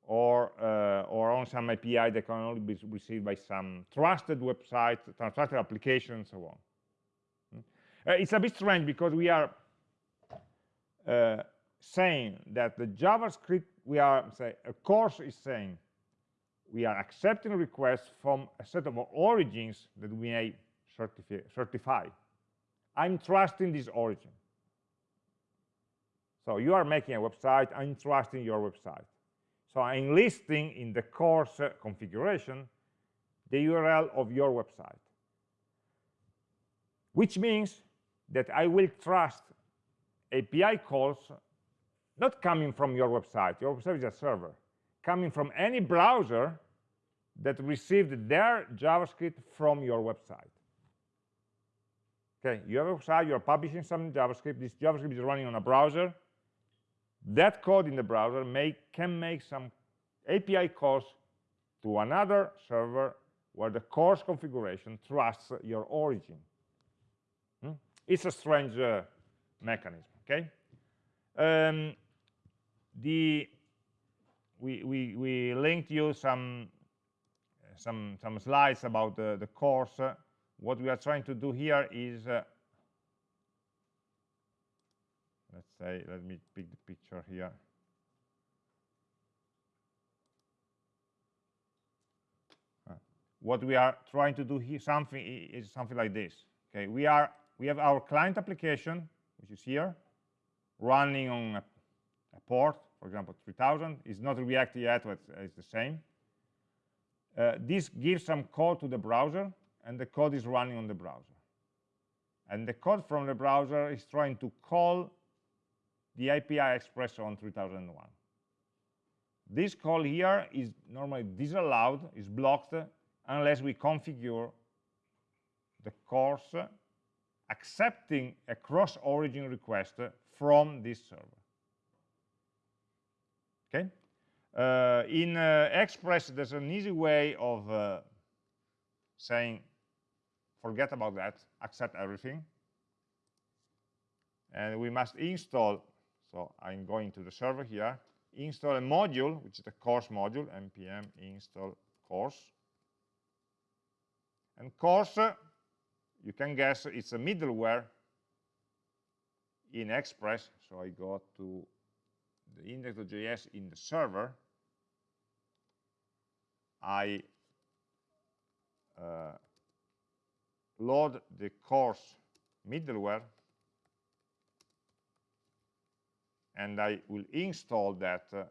or, uh, or on some API that can only be received by some trusted website, trusted application, and so on. Uh, it's a bit strange because we are uh, saying that the JavaScript, we are, say, a CORS is saying we are accepting requests from a set of origins that we may certify. I'm trusting this origin. So you are making a website, I'm trusting your website. So I'm listing in the CORS configuration the URL of your website, which means that I will trust API calls not coming from your website, your website is a server, coming from any browser that received their JavaScript from your website. Okay, you have a website, you're publishing some JavaScript, this JavaScript is running on a browser, that code in the browser may, can make some API calls to another server where the CORS configuration trusts your origin. It's a strange uh, mechanism. Okay. Um, the we, we, we linked you some some some slides about the, the CORS. what we are trying to do here is uh, let's say let me pick the picture here. What we are trying to do here something is something like this. Okay, we are we have our client application, which is here, running on a, a port for example, 3000 It's not React yet, but it's the same. Uh, this gives some code to the browser, and the code is running on the browser. And the code from the browser is trying to call the API expressed on 3001. This call here is normally disallowed, is blocked, unless we configure the CORS accepting a cross-origin request from this server. Okay. Uh, in uh, Express, there's an easy way of uh, saying, forget about that, accept everything. And we must install, so I'm going to the server here, install a module, which is the CORS module, npm install cors. And CORS, you can guess it's a middleware in Express. So I go to the index.js in the server, I uh, load the CORS middleware and I will install that uh,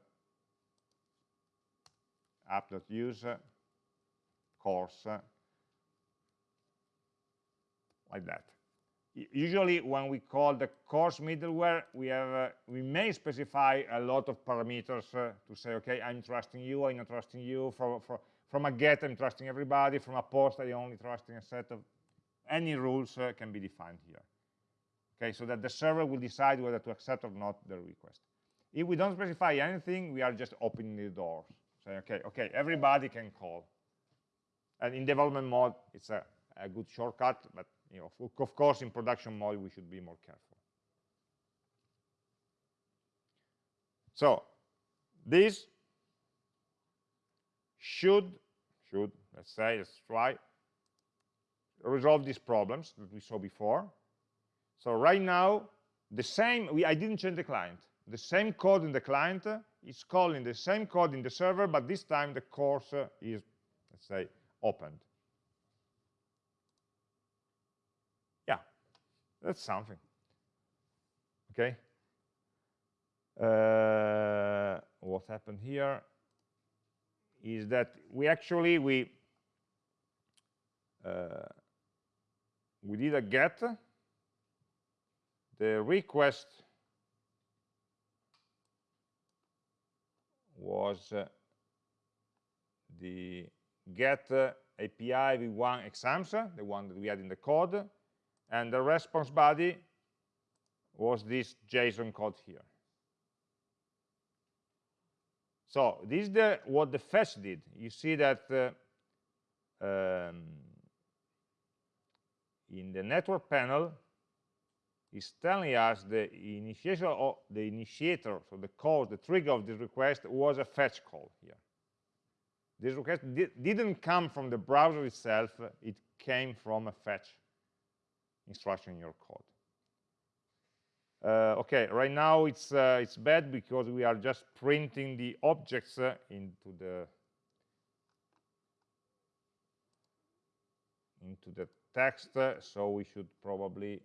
app.use cors uh, like that usually when we call the CORS middleware, we have uh, we may specify a lot of parameters uh, to say, okay, I'm trusting you, I'm not trusting you. For, for, from a get, I'm trusting everybody. From a post, I'm only trusting a set of any rules uh, can be defined here. Okay, so that the server will decide whether to accept or not the request. If we don't specify anything, we are just opening the doors. Say, okay, okay, everybody can call. And in development mode, it's a, a good shortcut, but you know, of course, in production mode, we should be more careful. So this should, should, let's say, let's try, resolve these problems that we saw before. So right now, the same, we, I didn't change the client. The same code in the client is calling the same code in the server, but this time the CORS is, let's say, opened. That's something. Okay. Uh, what happened here is that we actually we uh, we did a get the request was uh, the get uh, API v1 exams, the one that we had in the code, and the response body was this JSON code here. So this is the, what the fetch did. You see that uh, um, in the network panel, is telling us the initiator, of the initiator, so the code, the trigger of this request was a fetch call here. This request di didn't come from the browser itself, it came from a fetch instruction in your code. Uh, okay, right now it's uh, it's bad because we are just printing the objects uh, into the into the text. so we should probably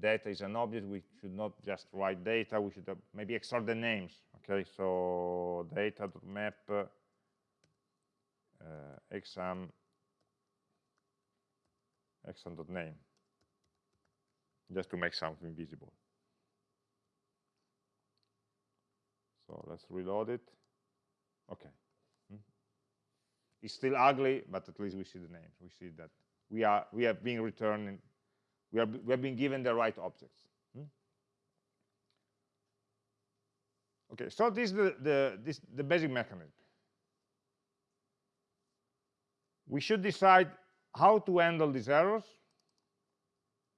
data is an object. We should not just write data. We should maybe extract the names. Okay, so data.map uh, exam exam.name, just to make something visible. So let's reload it. Okay. Hmm. It's still ugly, but at least we see the names. We see that we are we have been returning, we are we have been given the right objects. Hmm. Okay, so this is the, the this the basic mechanism. We should decide how to handle these errors.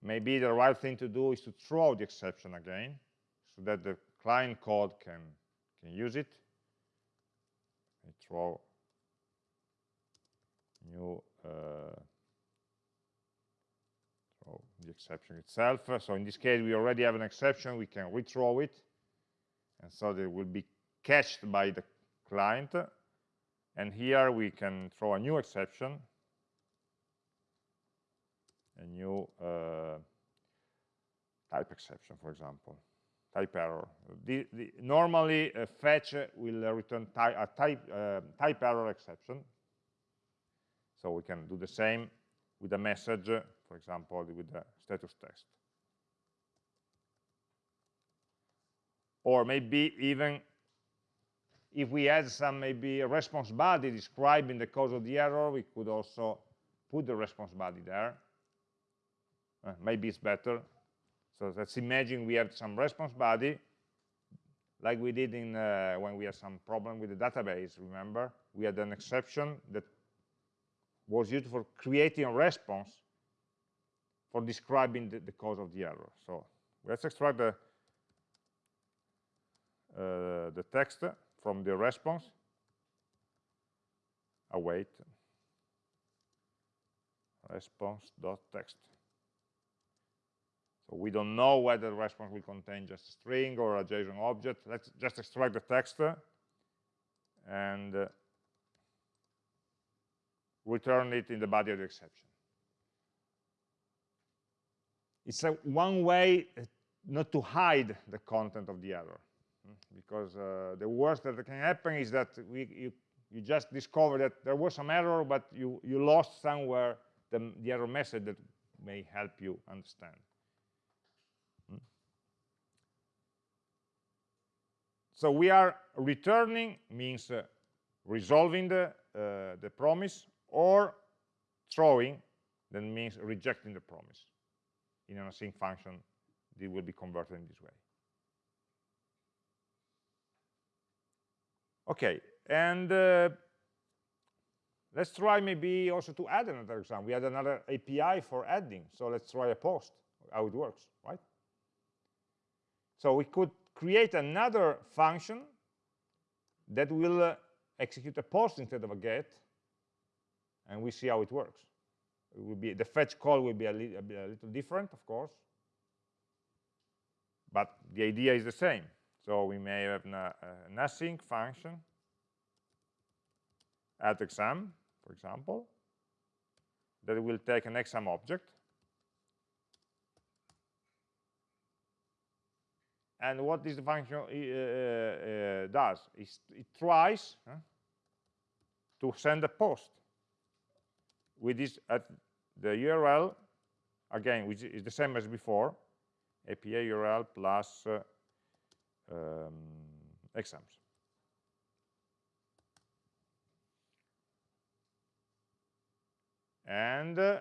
maybe the right thing to do is to throw the exception again so that the client code can can use it. I throw new uh, throw the exception itself. So in this case we already have an exception. We can rethrow it. And so it will be cached by the client. And here we can throw a new exception a new uh, type exception, for example, type error. The, the, normally, a fetch will return ty a type, uh, type error exception. So we can do the same with a message, for example, with the status text. Or maybe even if we add some maybe a response body describing the cause of the error, we could also put the response body there uh, maybe it's better. So let's imagine we have some response body, like we did in uh, when we had some problem with the database, remember? We had an exception that was used for creating a response for describing the, the cause of the error. So let's extract the, uh, the text from the response, await response.text. So we don't know whether the response will contain just a string or a JSON object. Let's just extract the text and uh, return it in the body of the exception. It's a one way uh, not to hide the content of the error, hmm, because uh, the worst that can happen is that we, you, you just discover that there was some error, but you, you lost somewhere the, the error message that may help you understand. So we are returning means uh, resolving the, uh, the promise or throwing that means rejecting the promise. In an async function, it will be converted in this way. Okay, and uh, let's try maybe also to add another example. We had another API for adding, so let's try a post, how it works, right? So we could create another function that will uh, execute a post instead of a get, and we see how it works. It will be the fetch call will be a, li a, little different, of course, but the idea is the same. So we may have an, uh, an async function at exam, for example, that will take an exam object and what this function uh, uh, does? Is it tries uh, to send a post with this at the URL again which is the same as before API URL plus uh, um, exams. And uh,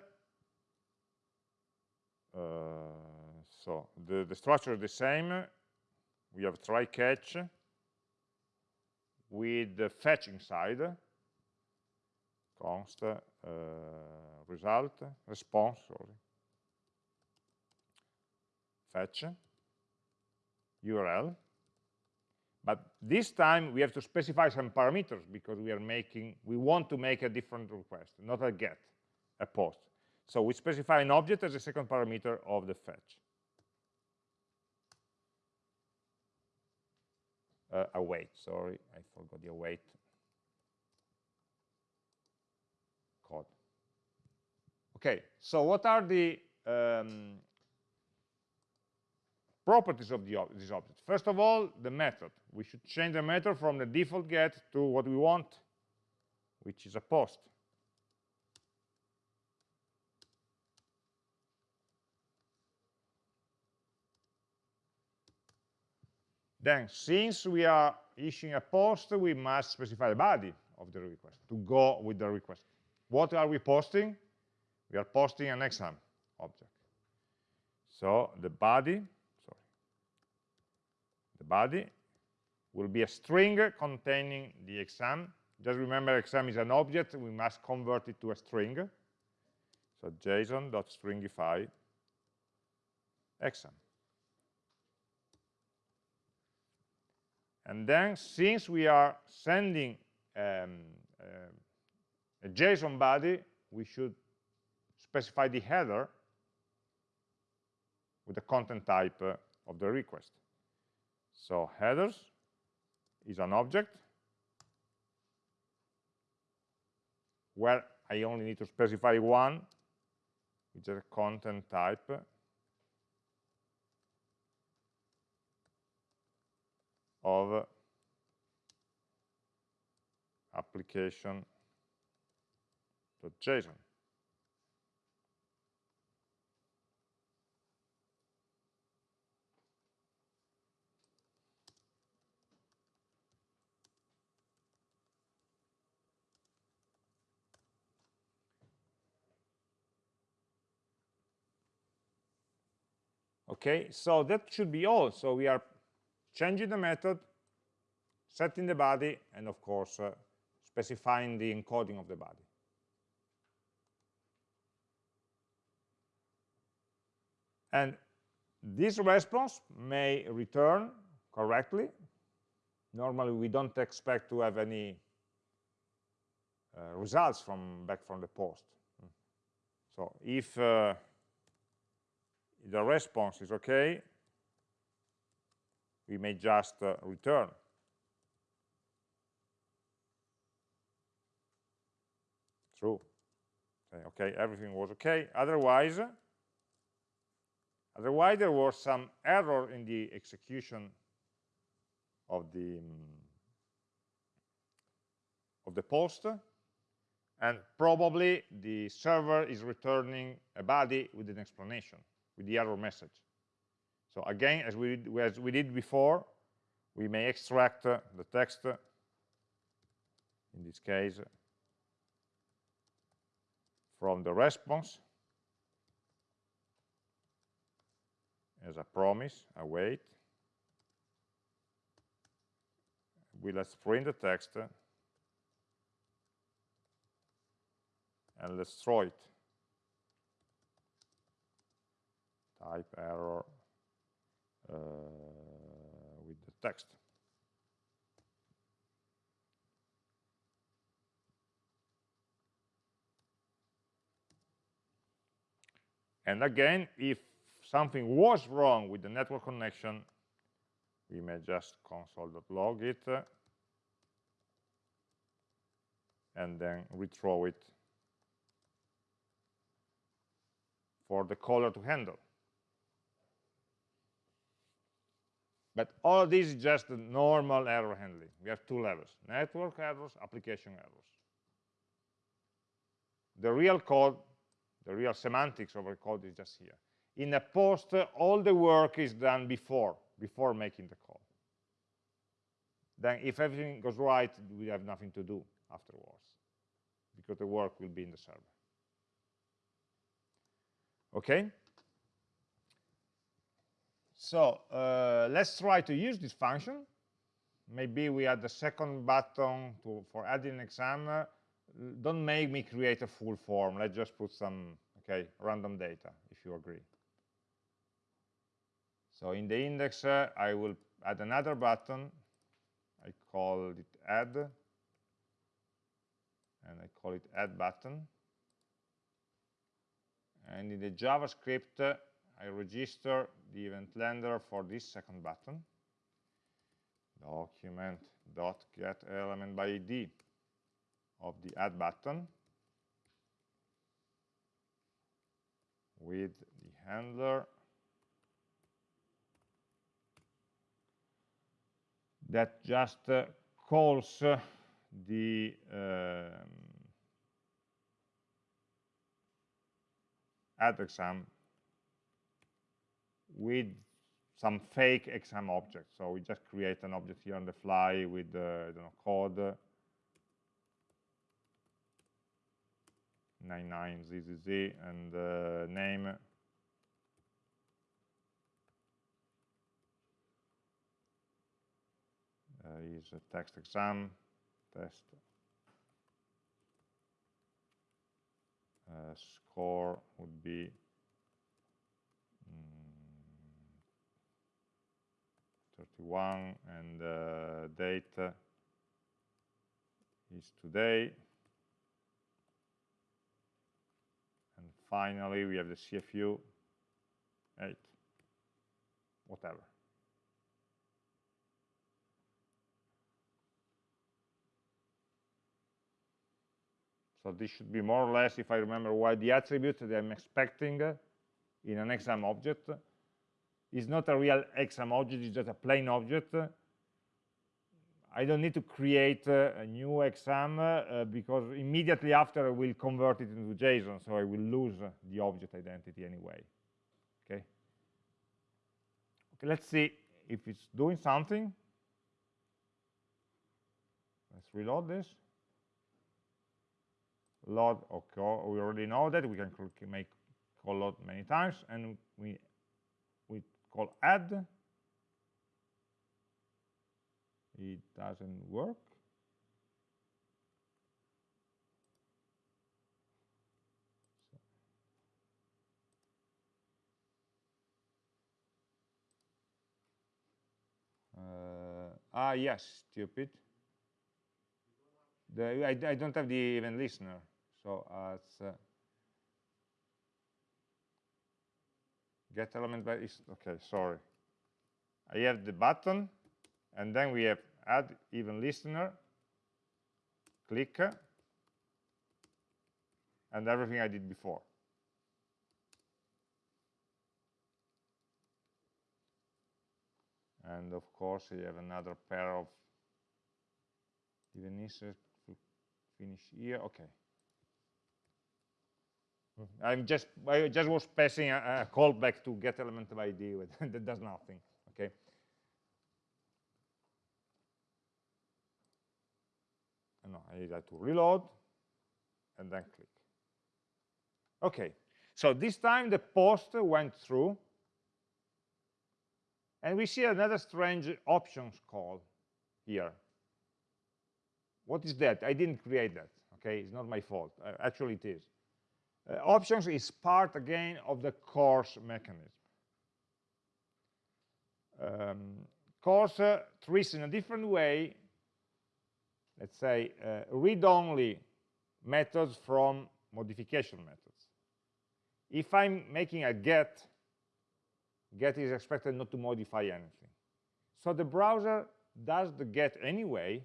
so the, the structure is the same we have try catch with the fetch inside const uh, result response sorry. Fetch url but this time we have to specify some parameters because we are making we want to make a different request not a get a post. So we specify an object as a second parameter of the fetch uh, await, sorry, I forgot the await code. Okay, so what are the um, properties of the, this object? First of all, the method. We should change the method from the default get to what we want, which is a post. Then, since we are issuing a post, we must specify the body of the request to go with the request. What are we posting? We are posting an exam object. So the body, sorry, the body will be a string containing the exam. Just remember, exam is an object. We must convert it to a string. So JSON.stringify exam. And then, since we are sending um, uh, a JSON body, we should specify the header with the content type uh, of the request. So headers is an object where I only need to specify one, which is a content type of application.json. Okay, so that should be all. So we are changing the method, setting the body, and of course, uh, specifying the encoding of the body. And this response may return correctly. Normally, we don't expect to have any uh, results from back from the post. So if uh, the response is okay, we may just uh, return. True. Okay, okay, everything was okay. Otherwise, otherwise there was some error in the execution of the um, of the post, and probably the server is returning a body with an explanation with the error message. So again, as we, as we did before, we may extract uh, the text, uh, in this case, from the response as a promise, await. We let's print the text and let's throw it. type error Uh, with the text. And again, if something was wrong with the network connection, we may just console.log it and then rethrow it for the caller to handle. But all this is just normal error handling. We have two levels, network errors, application errors. The real code, the real semantics of the code is just here. In a post, all the work is done before, before making the call. Then if everything goes right, we have nothing to do afterwards, because the work will be in the server. Okay? So uh, let's try to use this function. Maybe we add the second button to, for adding an exam. Uh, don't make me create a full form. Let's just put some okay random data, if you agree. So in the index, uh, I will add another button. I call it add, and I call it add button. And in the JavaScript, uh, I register the event handler for this second button. Document dot get element by ID of the add button with the handler that just uh, calls uh, the um, add exam with some fake exam object. So we just create an object here on the fly with uh, know, code. 99zzz and uh, name. Uh, is a text exam. Test. Uh, score would be 41 and uh, date is today. And finally, we have the CFU 8, whatever. So this should be more or less, if I remember well, the attribute that I'm expecting in an exam object is not a real exam object, it's just a plain object. I don't need to create uh, a new exam uh, because immediately after I will convert it into JSON, so I will lose the object identity anyway. Okay. Okay, let's see if it's doing something. Let's reload this. Load, okay, we already know that we can make call load many times, and we call add. It doesn't work. Uh, ah, yes, stupid. The, I, I, don't have the event listener, so uh, it's uh, get element by is okay sorry. I have the button and then we have add event listener click and everything i did before. And of course you have another pair of even to finish here. Okay I'm just I just was passing a, a callback to get element of ID *laughs* that does nothing. Okay. No, I need to reload and then click. Okay, so this time the post went through and we see another strange options call here. What is that? I didn't create that. Okay, it's not my fault. Uh, actually, it is. Uh, options is part, again, of the CORS mechanism. Um, CORS uh, treats in a different way, let's say, uh, read-only methods from modification methods. If I'm making a get, get is expected not to modify anything. So the browser does the get anyway,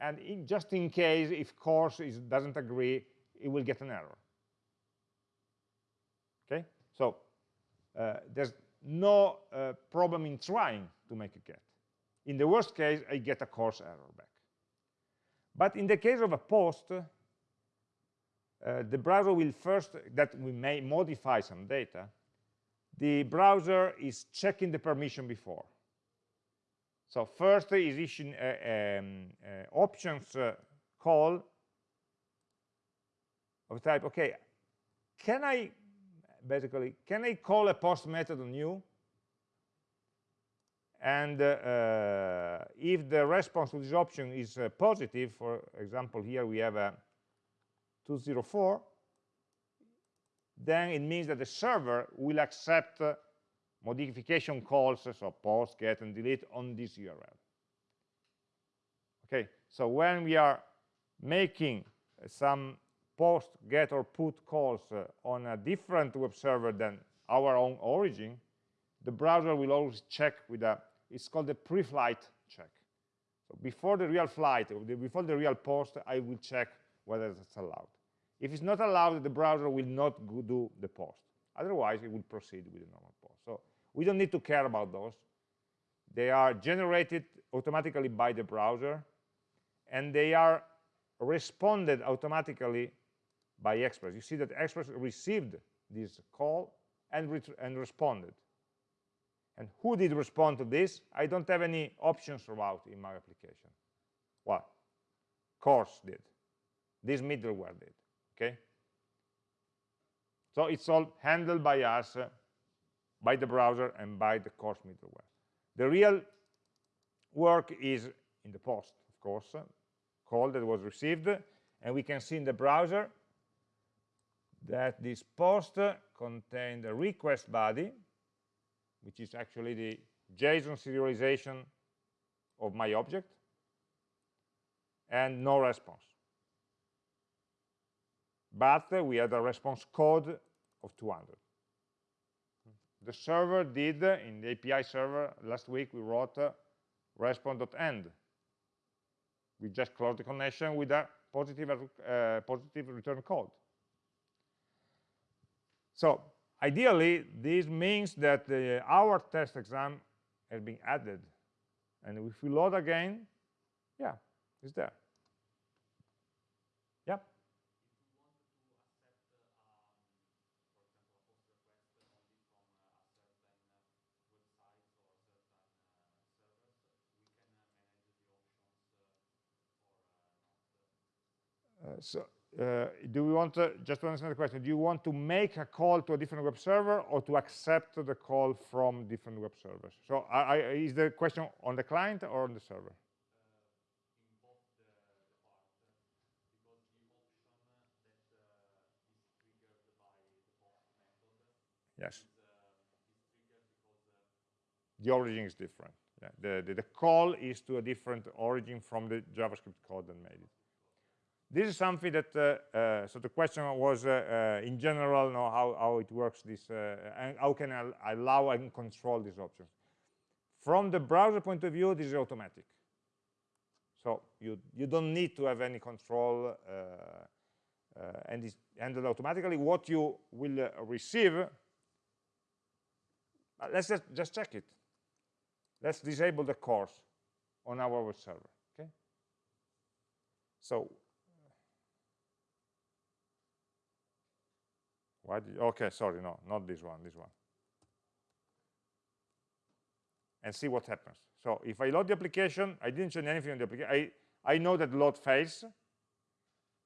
and in, just in case if CORS is, doesn't agree, it will get an error. So uh, there's no uh, problem in trying to make a get. In the worst case, I get a CORS error back. But in the case of a post, uh, the browser will first, that we may modify some data, the browser is checking the permission before. So first is issuing uh, um, options uh, call of type, okay, can I basically, can I call a post method on you? And uh, uh, if the response to this option is uh, positive, for example, here we have a 204, then it means that the server will accept uh, modification calls, so post, get, and delete on this URL. Okay, so when we are making some post, get, or put calls uh, on a different web server than our own origin, the browser will always check with a, it's called the pre-flight check. So before the real flight, before the real post, I will check whether it's allowed. If it's not allowed, the browser will not do the post. Otherwise, it will proceed with the normal post. So we don't need to care about those. They are generated automatically by the browser, and they are responded automatically by Express. You see that Express received this call and, and responded. And who did respond to this? I don't have any options route in my application. What? CORS did. This middleware did. Okay? So it's all handled by us, uh, by the browser, and by the CORS middleware. The real work is in the post, of course, uh, call that was received, and we can see in the browser that this post contained a request body, which is actually the JSON serialization of my object, and no response. But we had a response code of 200. The server did, in the API server, last week we wrote uh, response.end. We just closed the connection with a positive, uh, positive return code. So ideally, this means that uh, our test exam has been added. And if we load again, yeah, it's there. Yep. Uh, so uh, do we want to, just to understand the question, do you want to make a call to a different web server or to accept the call from different web servers? So I, I, is the question on the client or on the server? Yes. The origin is different. Yeah. The, the, the call is to a different origin from the JavaScript code that made it this is something that uh, uh, so the question was uh, in general know how, how it works this and how can I allow and control these options? From the browser point of view this is automatic. So you you don't need to have any control and it's handled automatically. What you will receive let's just, just check it. Let's disable the CORS on our web server okay? So Why did, okay, sorry, no, not this one, this one. And see what happens. So if I load the application, I didn't change anything on the application. I, I know that load fails.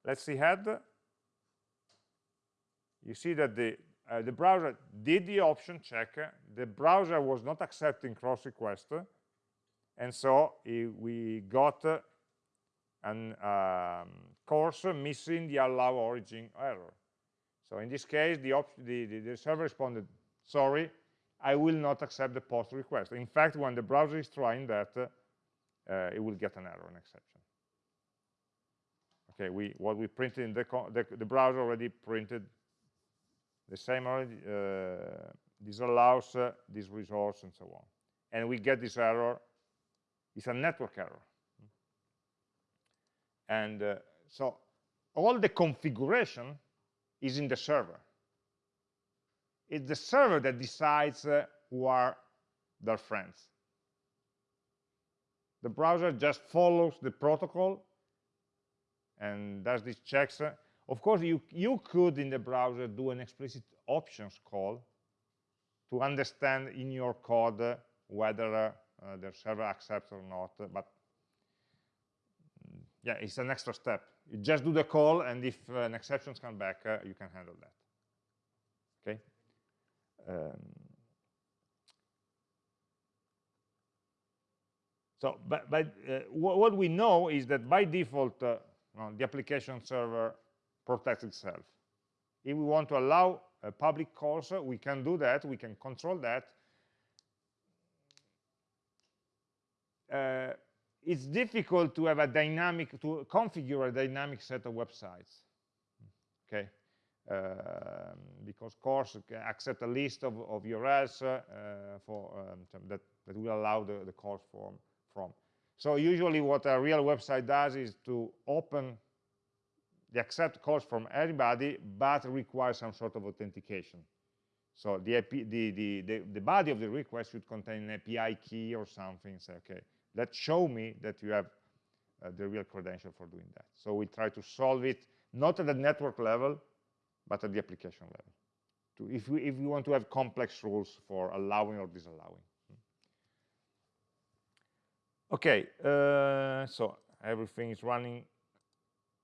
Let's see head. You see that the, uh, the browser did the option check. The browser was not accepting cross request. And so we got an um, CORS missing the allow origin error. So in this case, the, the, the, the server responded, sorry, I will not accept the post request. In fact, when the browser is trying that, uh, it will get an error, an exception. Okay, we what we printed in the the, the browser already printed the same already uh, disallows uh, this resource and so on, and we get this error. It's a network error, and uh, so all the configuration is in the server. It's the server that decides uh, who are their friends. The browser just follows the protocol and does these checks. Of course, you, you could, in the browser, do an explicit options call to understand in your code whether uh, the server accepts or not. But mm, yeah, it's an extra step. You just do the call, and if uh, an exception comes back, uh, you can handle that. Okay. Um, so, but, but uh, what we know is that by default, uh, the application server protects itself. If we want to allow a public calls, we can do that. We can control that. It's difficult to have a dynamic, to configure a dynamic set of websites, okay? Um, because CORS accept a list of, of URLs uh, for, um, that, that will allow the, the CORS form from. So usually what a real website does is to open the accept calls from everybody, but requires some sort of authentication. So the, IP, the, the, the, the, body of the request should contain an API key or something. Say, okay, that show me that you have uh, the real credential for doing that. So we try to solve it not at the network level, but at the application level. To, if, we, if we want to have complex rules for allowing or disallowing. Okay, uh, so everything is running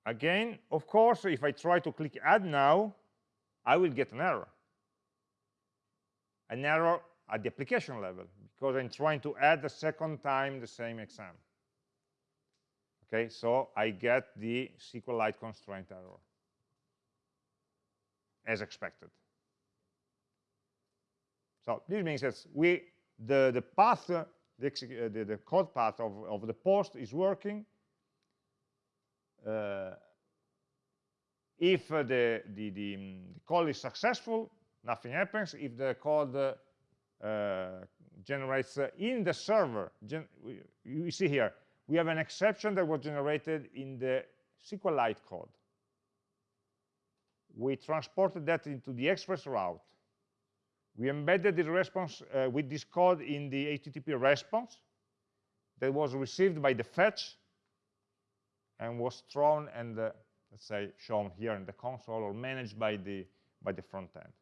again. Of course, if I try to click add now, I will get an error. An error at the application level because I'm trying to add the second time the same exam. Okay, so I get the SQLite constraint error as expected. So this means that we the, the path, the, uh, the, the, code path of, of the post is working. Uh, if uh, the, the, the, um, the, call is successful, nothing happens. If the code uh, generates in the server, gen you see here, we have an exception that was generated in the SQLite code. We transported that into the express route. We embedded the response uh, with this code in the HTTP response that was received by the fetch and was thrown and, uh, let's say, shown here in the console or managed by the, by the front end.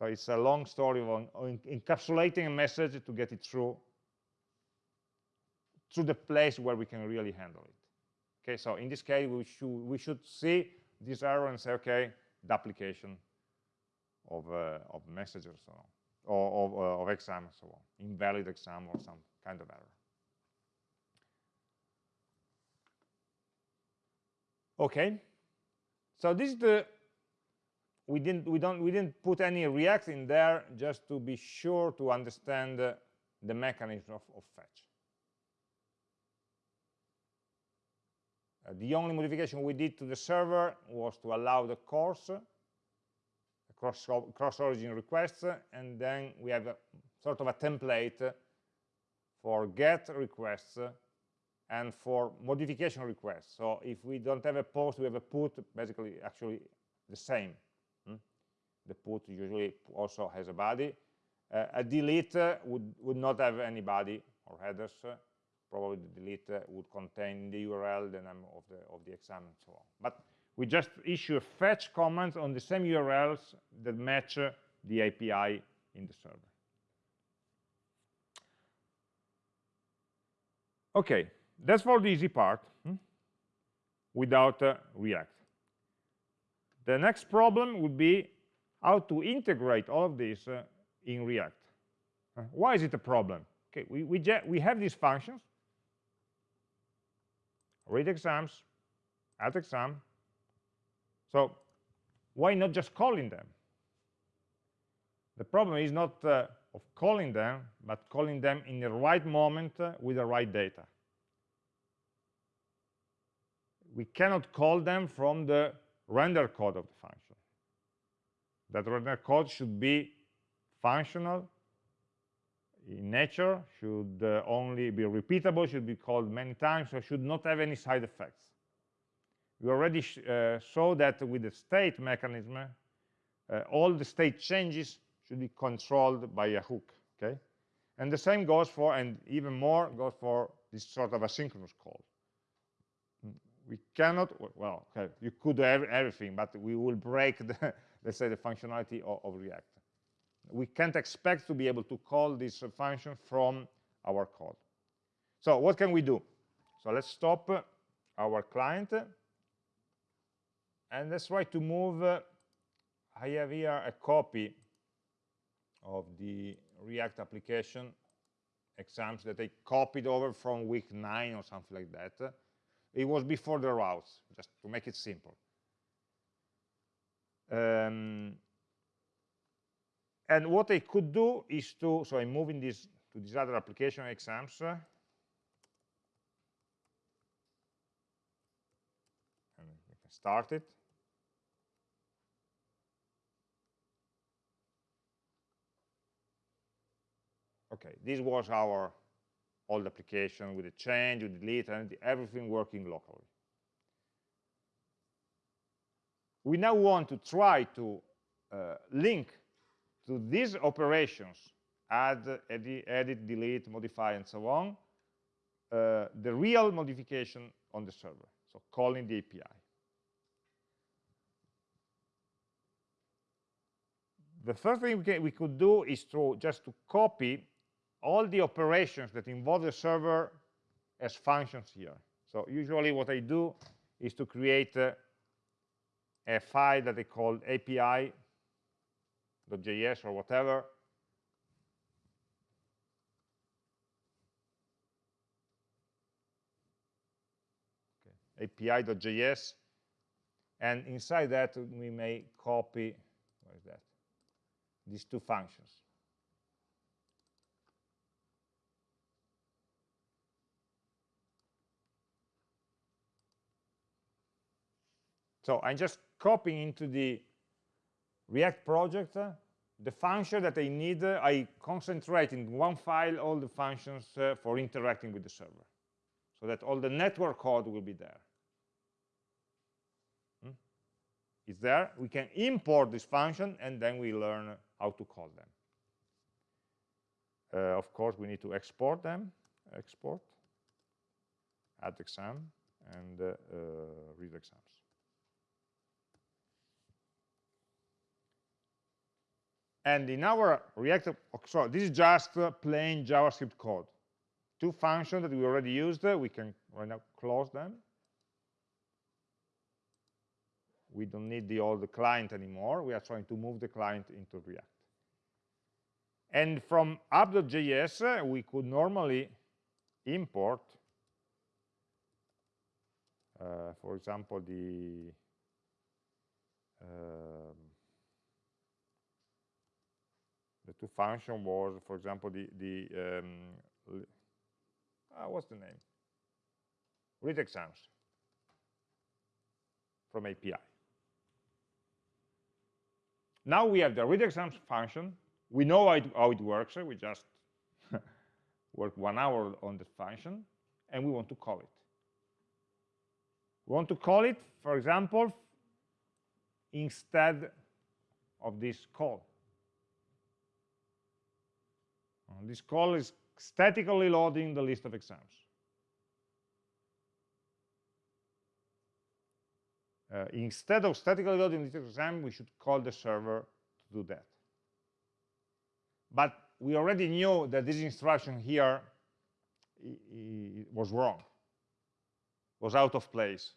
So it's a long story of encapsulating a message to get it through to the place where we can really handle it. Okay, so in this case, we should, we should see this error and say, okay, the application of, uh, of message or so on, or of, uh, of exam and so on, invalid exam or some kind of error. Okay, so this is the we didn't we don't we didn't put any react in there just to be sure to understand uh, the mechanism of, of fetch Uh, the only modification we did to the server was to allow the CORS cross, cross origin requests and then we have a, sort of a template for get requests and for modification requests so if we don't have a post we have a put basically actually the same? The put usually also has a body uh, a delete would would not have any body or headers probably the delete uh, would contain the URL, the name of the, of the exam, and so on. But we just issue a fetch command on the same URLs that match uh, the API in the server. Okay, that's for the easy part, hmm? without uh, React. The next problem would be how to integrate all of this uh, in React. Uh, why is it a problem? Okay, we, we, we have these functions, read exams, add exam. So why not just calling them? The problem is not uh, of calling them, but calling them in the right moment uh, with the right data. We cannot call them from the render code of the function. That render code should be functional in nature, should uh, only be repeatable, should be called many times, so should not have any side effects. We already uh, saw that with the state mechanism, uh, all the state changes should be controlled by a hook, okay? And the same goes for, and even more, goes for this sort of asynchronous call. We cannot, well, okay, you could do everything, but we will break, the, let's say, the functionality of, of React we can't expect to be able to call this function from our code. So what can we do? So let's stop our client and let's try to move I have here a copy of the React application exams that I copied over from week 9 or something like that. It was before the routes, just to make it simple. Um, and what I could do is to, so I'm moving this to this other application exams. And we can start it. Okay, this was our old application with the change, with the delete, and everything working locally. We now want to try to uh, link to these operations, add, edit, edit, delete, modify, and so on, uh, the real modification on the server, so calling the API. The first thing we, can, we could do is to just to copy all the operations that involve the server as functions here. So usually what I do is to create uh, a file that they called api.js or whatever. Api.js. And inside that, we may copy, that? These two functions. So I'm just copying into the React project uh, the function that I need. Uh, I concentrate in one file all the functions uh, for interacting with the server, so that all the network code will be there. Hmm? It's there. We can import this function, and then we learn how to call them. Uh, of course, we need to export them. Export, add exam, and uh, uh, read exams. And in our React, so this is just uh, plain JavaScript code. Two functions that we already used, we can right now close them. We don't need the old client anymore. We are trying to move the client into React. And from app.js, we could normally import, uh, for example, the um, two function was, for example, the the um, uh, what's the name? Read exams from API. Now we have the read exams function. We know how it, how it works. We just *laughs* work one hour on the function, and we want to call it. We want to call it, for example, instead of this call. Uh, this call is statically loading the list of exams. Uh, instead of statically loading of exams, we should call the server to do that. But we already knew that this instruction here was wrong, was out of place,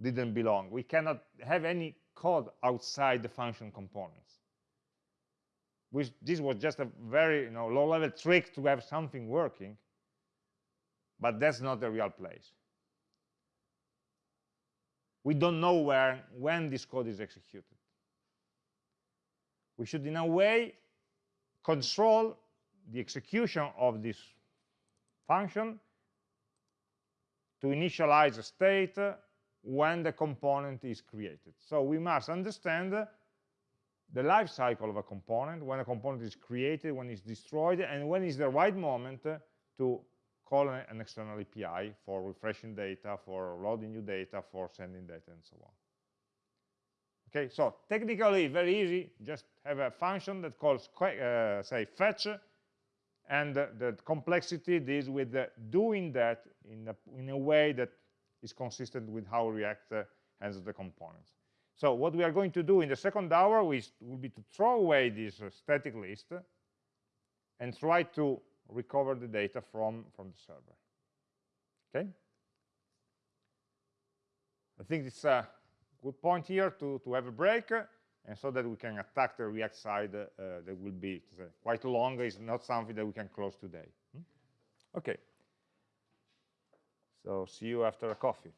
didn't belong. We cannot have any code outside the function components which this was just a very you know, low-level trick to have something working, but that's not the real place. We don't know where, when this code is executed. We should, in a way, control the execution of this function to initialize a state when the component is created. So we must understand the life cycle of a component, when a component is created, when it's destroyed, and when is the right moment to call an external API for refreshing data, for loading new data, for sending data, and so on. Okay, so technically very easy, just have a function that calls, uh, say, fetch, and the complexity is with uh, doing that in a, in a way that is consistent with how React uh, handles the components. So what we are going to do in the second hour is, will be to throw away this uh, static list and try to recover the data from, from the server. Okay? I think it's a good point here to, to have a break, uh, and so that we can attack the React side uh, that will be uh, quite long. It's not something that we can close today. Hmm? Okay. So see you after a coffee.